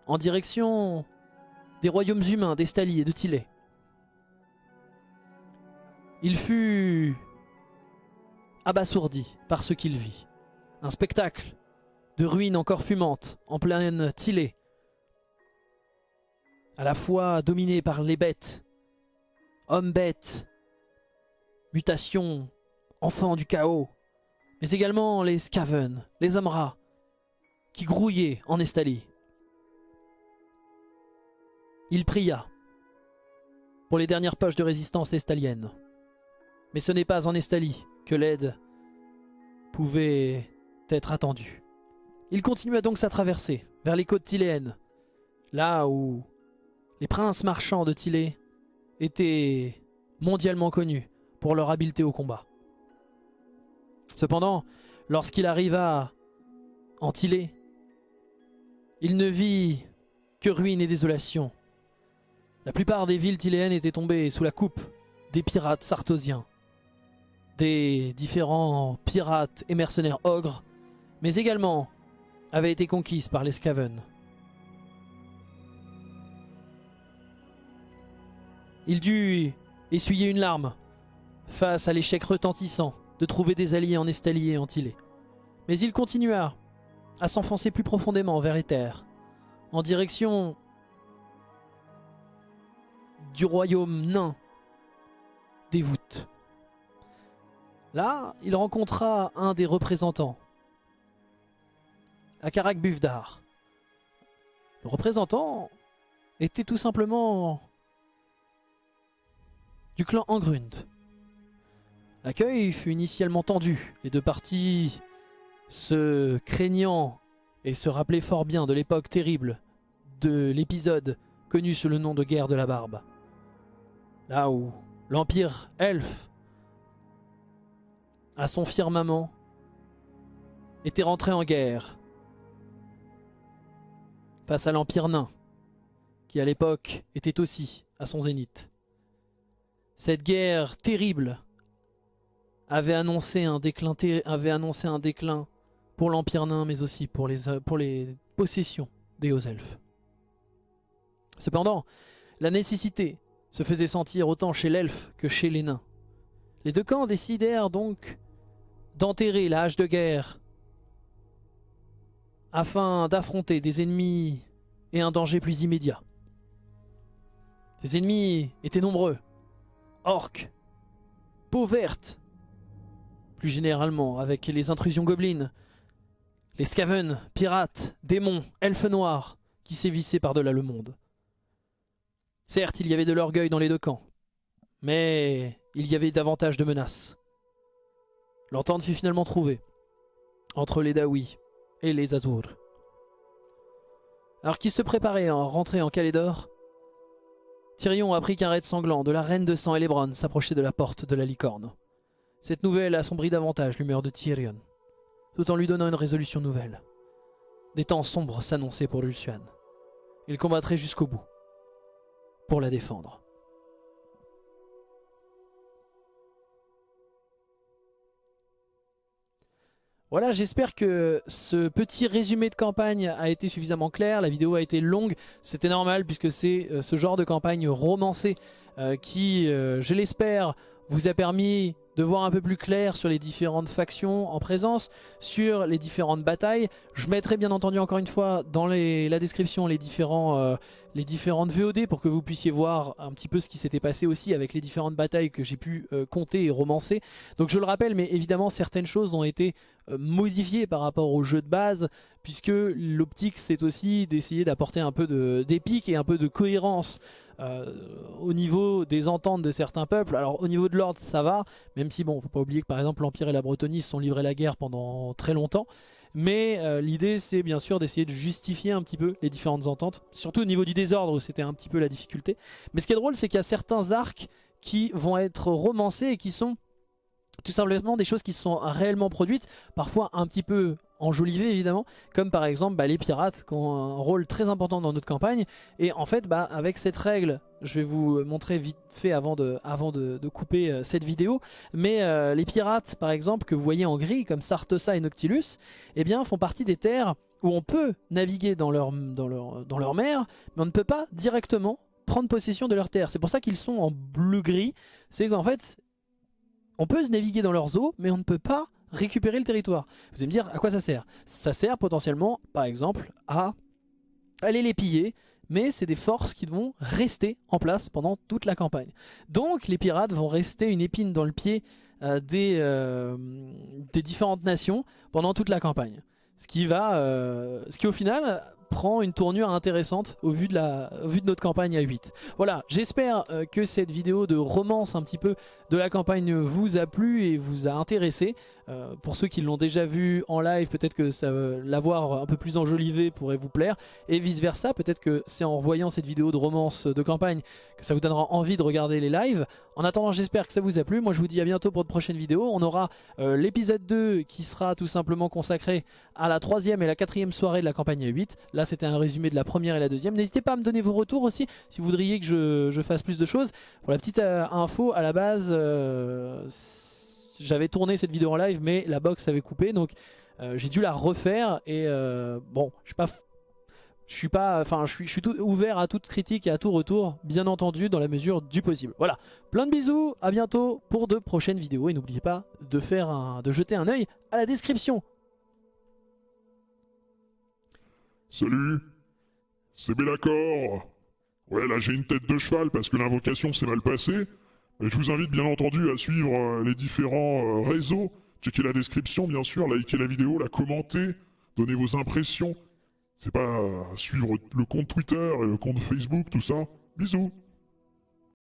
en direction des royaumes humains d'Estalie et de Tillé. Il fut abasourdi par ce qu'il vit. Un spectacle de ruines encore fumantes, en pleine Tillé, à la fois dominé par les bêtes, hommes-bêtes, mutations, enfants du chaos, mais également les Skaven, les hommes rats, qui grouillaient en Estalie. Il pria pour les dernières poches de résistance estalienne. Mais ce n'est pas en Estalie que l'aide pouvait être attendue. Il continua donc sa traversée vers les côtes tiléennes, là où les princes marchands de Tillé étaient mondialement connus pour leur habileté au combat. Cependant, lorsqu'il arriva en Tillé, il ne vit que ruines et désolation. La plupart des villes tiléennes étaient tombées sous la coupe des pirates sartosiens, des différents pirates et mercenaires ogres, mais également avait été conquise par les Skaven. Il dut essuyer une larme face à l'échec retentissant de trouver des alliés en Estalie et en Tillé. Mais il continua à s'enfoncer plus profondément vers les terres, en direction du royaume nain des voûtes. Là, il rencontra un des représentants Akarak Buvdar. Le représentant était tout simplement du clan Angrund. L'accueil fut initialement tendu, les deux parties se craignant et se rappelaient fort bien de l'époque terrible de l'épisode connu sous le nom de guerre de la barbe. Là où l'empire elfe, à son firmament, était rentré en guerre face à l'Empire nain, qui à l'époque était aussi à son zénith. Cette guerre terrible avait annoncé un déclin, pour l'Empire nain, mais aussi pour les, pour les possessions des hauts elfes. Cependant, la nécessité se faisait sentir autant chez l'elfe que chez les nains. Les deux camps décidèrent donc d'enterrer l'âge de guerre afin d'affronter des ennemis et un danger plus immédiat. Ces ennemis étaient nombreux. Orques, peau verte, plus généralement avec les intrusions gobelines, les scaven, pirates, démons, elfes noirs qui sévissaient par-delà le monde. Certes, il y avait de l'orgueil dans les deux camps, Mais il y avait davantage de menaces. L'entente fut finalement trouvée entre les Dawi et les Azur. Alors qu'ils se préparaient à rentrer en Calédor, Tyrion apprit qu'un raid sanglant de la reine de sang Elebron s'approchait de la porte de la licorne. Cette nouvelle assombrit davantage l'humeur de Tyrion, tout en lui donnant une résolution nouvelle. Des temps sombres s'annonçaient pour Lucian. Il combattrait jusqu'au bout, pour la défendre. Voilà, j'espère que ce petit résumé de campagne a été suffisamment clair. La vidéo a été longue, c'était normal puisque c'est euh, ce genre de campagne romancée euh, qui, euh, je l'espère, vous a permis de voir un peu plus clair sur les différentes factions en présence, sur les différentes batailles. Je mettrai bien entendu encore une fois dans la description les, différents, les différentes VOD pour que vous puissiez voir un petit peu ce qui s'était passé aussi avec les différentes batailles que j'ai pu euh, compter et romancer. Donc je le rappelle, mais évidemment certaines choses ont été euh, modifiées par rapport au jeu de base, puisque l'optique c'est aussi d'essayer d'apporter un peu d'épique et un peu de cohérence euh, au niveau des ententes de certains peuples. Alors au niveau de l'ordre ça va, même si bon faut pas oublier que par exemple l'Empire et la Bretonie se sont livrés la guerre pendant très longtemps. Mais euh, l'idée c'est bien sûr d'essayer de justifier un petit peu les différentes ententes, surtout au niveau du désordre où c'était un petit peu la difficulté. Mais ce qui est drôle c'est qu'il y a certains arcs qui vont être romancés et qui sont tout simplement des choses qui sont réellement produites, parfois un petit peu enjolivées évidemment, comme par exemple bah, les pirates qui ont un rôle très important dans notre campagne. Et en fait, bah, avec cette règle, je vais vous montrer vite fait avant de, couper euh, cette vidéo, mais euh, les pirates par exemple que vous voyez en gris, comme Sartosa et Noctilus, eh bien font partie des terres où on peut naviguer dans leur, dans leur, dans leur mer, mais on ne peut pas directement prendre possession de leur terre. C'est pour ça qu'ils sont en bleu-gris. C'est qu'en fait, on peut naviguer dans leurs eaux, mais on ne peut pas récupérer le territoire. Vous allez me dire, à quoi ça sert? Ça sert potentiellement, par exemple, à aller les piller, mais c'est des forces qui vont rester en place pendant toute la campagne. Donc les pirates vont rester une épine dans le pied euh, des, euh, des, différentes nations pendant toute la campagne. Ce qui va, euh, ce qui au final prend une tournure intéressante au vu de, la, de notre campagne à 8. Voilà, j'espère euh, que cette vidéo de romance un petit peu de la campagne vous a plu et vous a intéressé. Euh, pour ceux qui l'ont déjà vu en live, peut-être que l'avoir un peu plus enjolivé pourrait vous plaire. Et vice versa, peut-être que c'est en revoyant cette vidéo de romance de campagne que ça vous donnera envie de regarder les lives. En attendant, j'espère que ça vous a plu. Moi, je vous dis à bientôt pour de prochaines vidéos. On aura euh, l'épisode 2 qui sera tout simplement consacré à la troisième et la quatrième soirée de la campagne à 8. Là, c'était un résumé de la première et la deuxième. N'hésitez pas à me donner vos retours aussi si vous voudriez que je, fasse plus de choses. Pour la petite euh, info, à la base j'avais tourné cette vidéo en live mais la box avait coupé donc euh, j'ai dû la refaire et euh, bon je suis pas je suis pas enfin je suis, je suis tout ouvert à toute critique et à tout retour bien entendu dans la mesure du possible. Voilà. Plein de bisous à bientôt pour de prochaines vidéos et n'oubliez pas de faire un, de jeter un oeil à la description. Salut. C'est Bellacor ouais là j'ai une tête de cheval parce que l'invocation s'est mal passée et je vous invite bien entendu à suivre euh, les différents euh, réseaux. Checkez la description bien sûr, likez la vidéo, la commentez, donnez vos impressions. C'est pas suivre le compte Twitter et le compte Facebook, tout ça. Bisous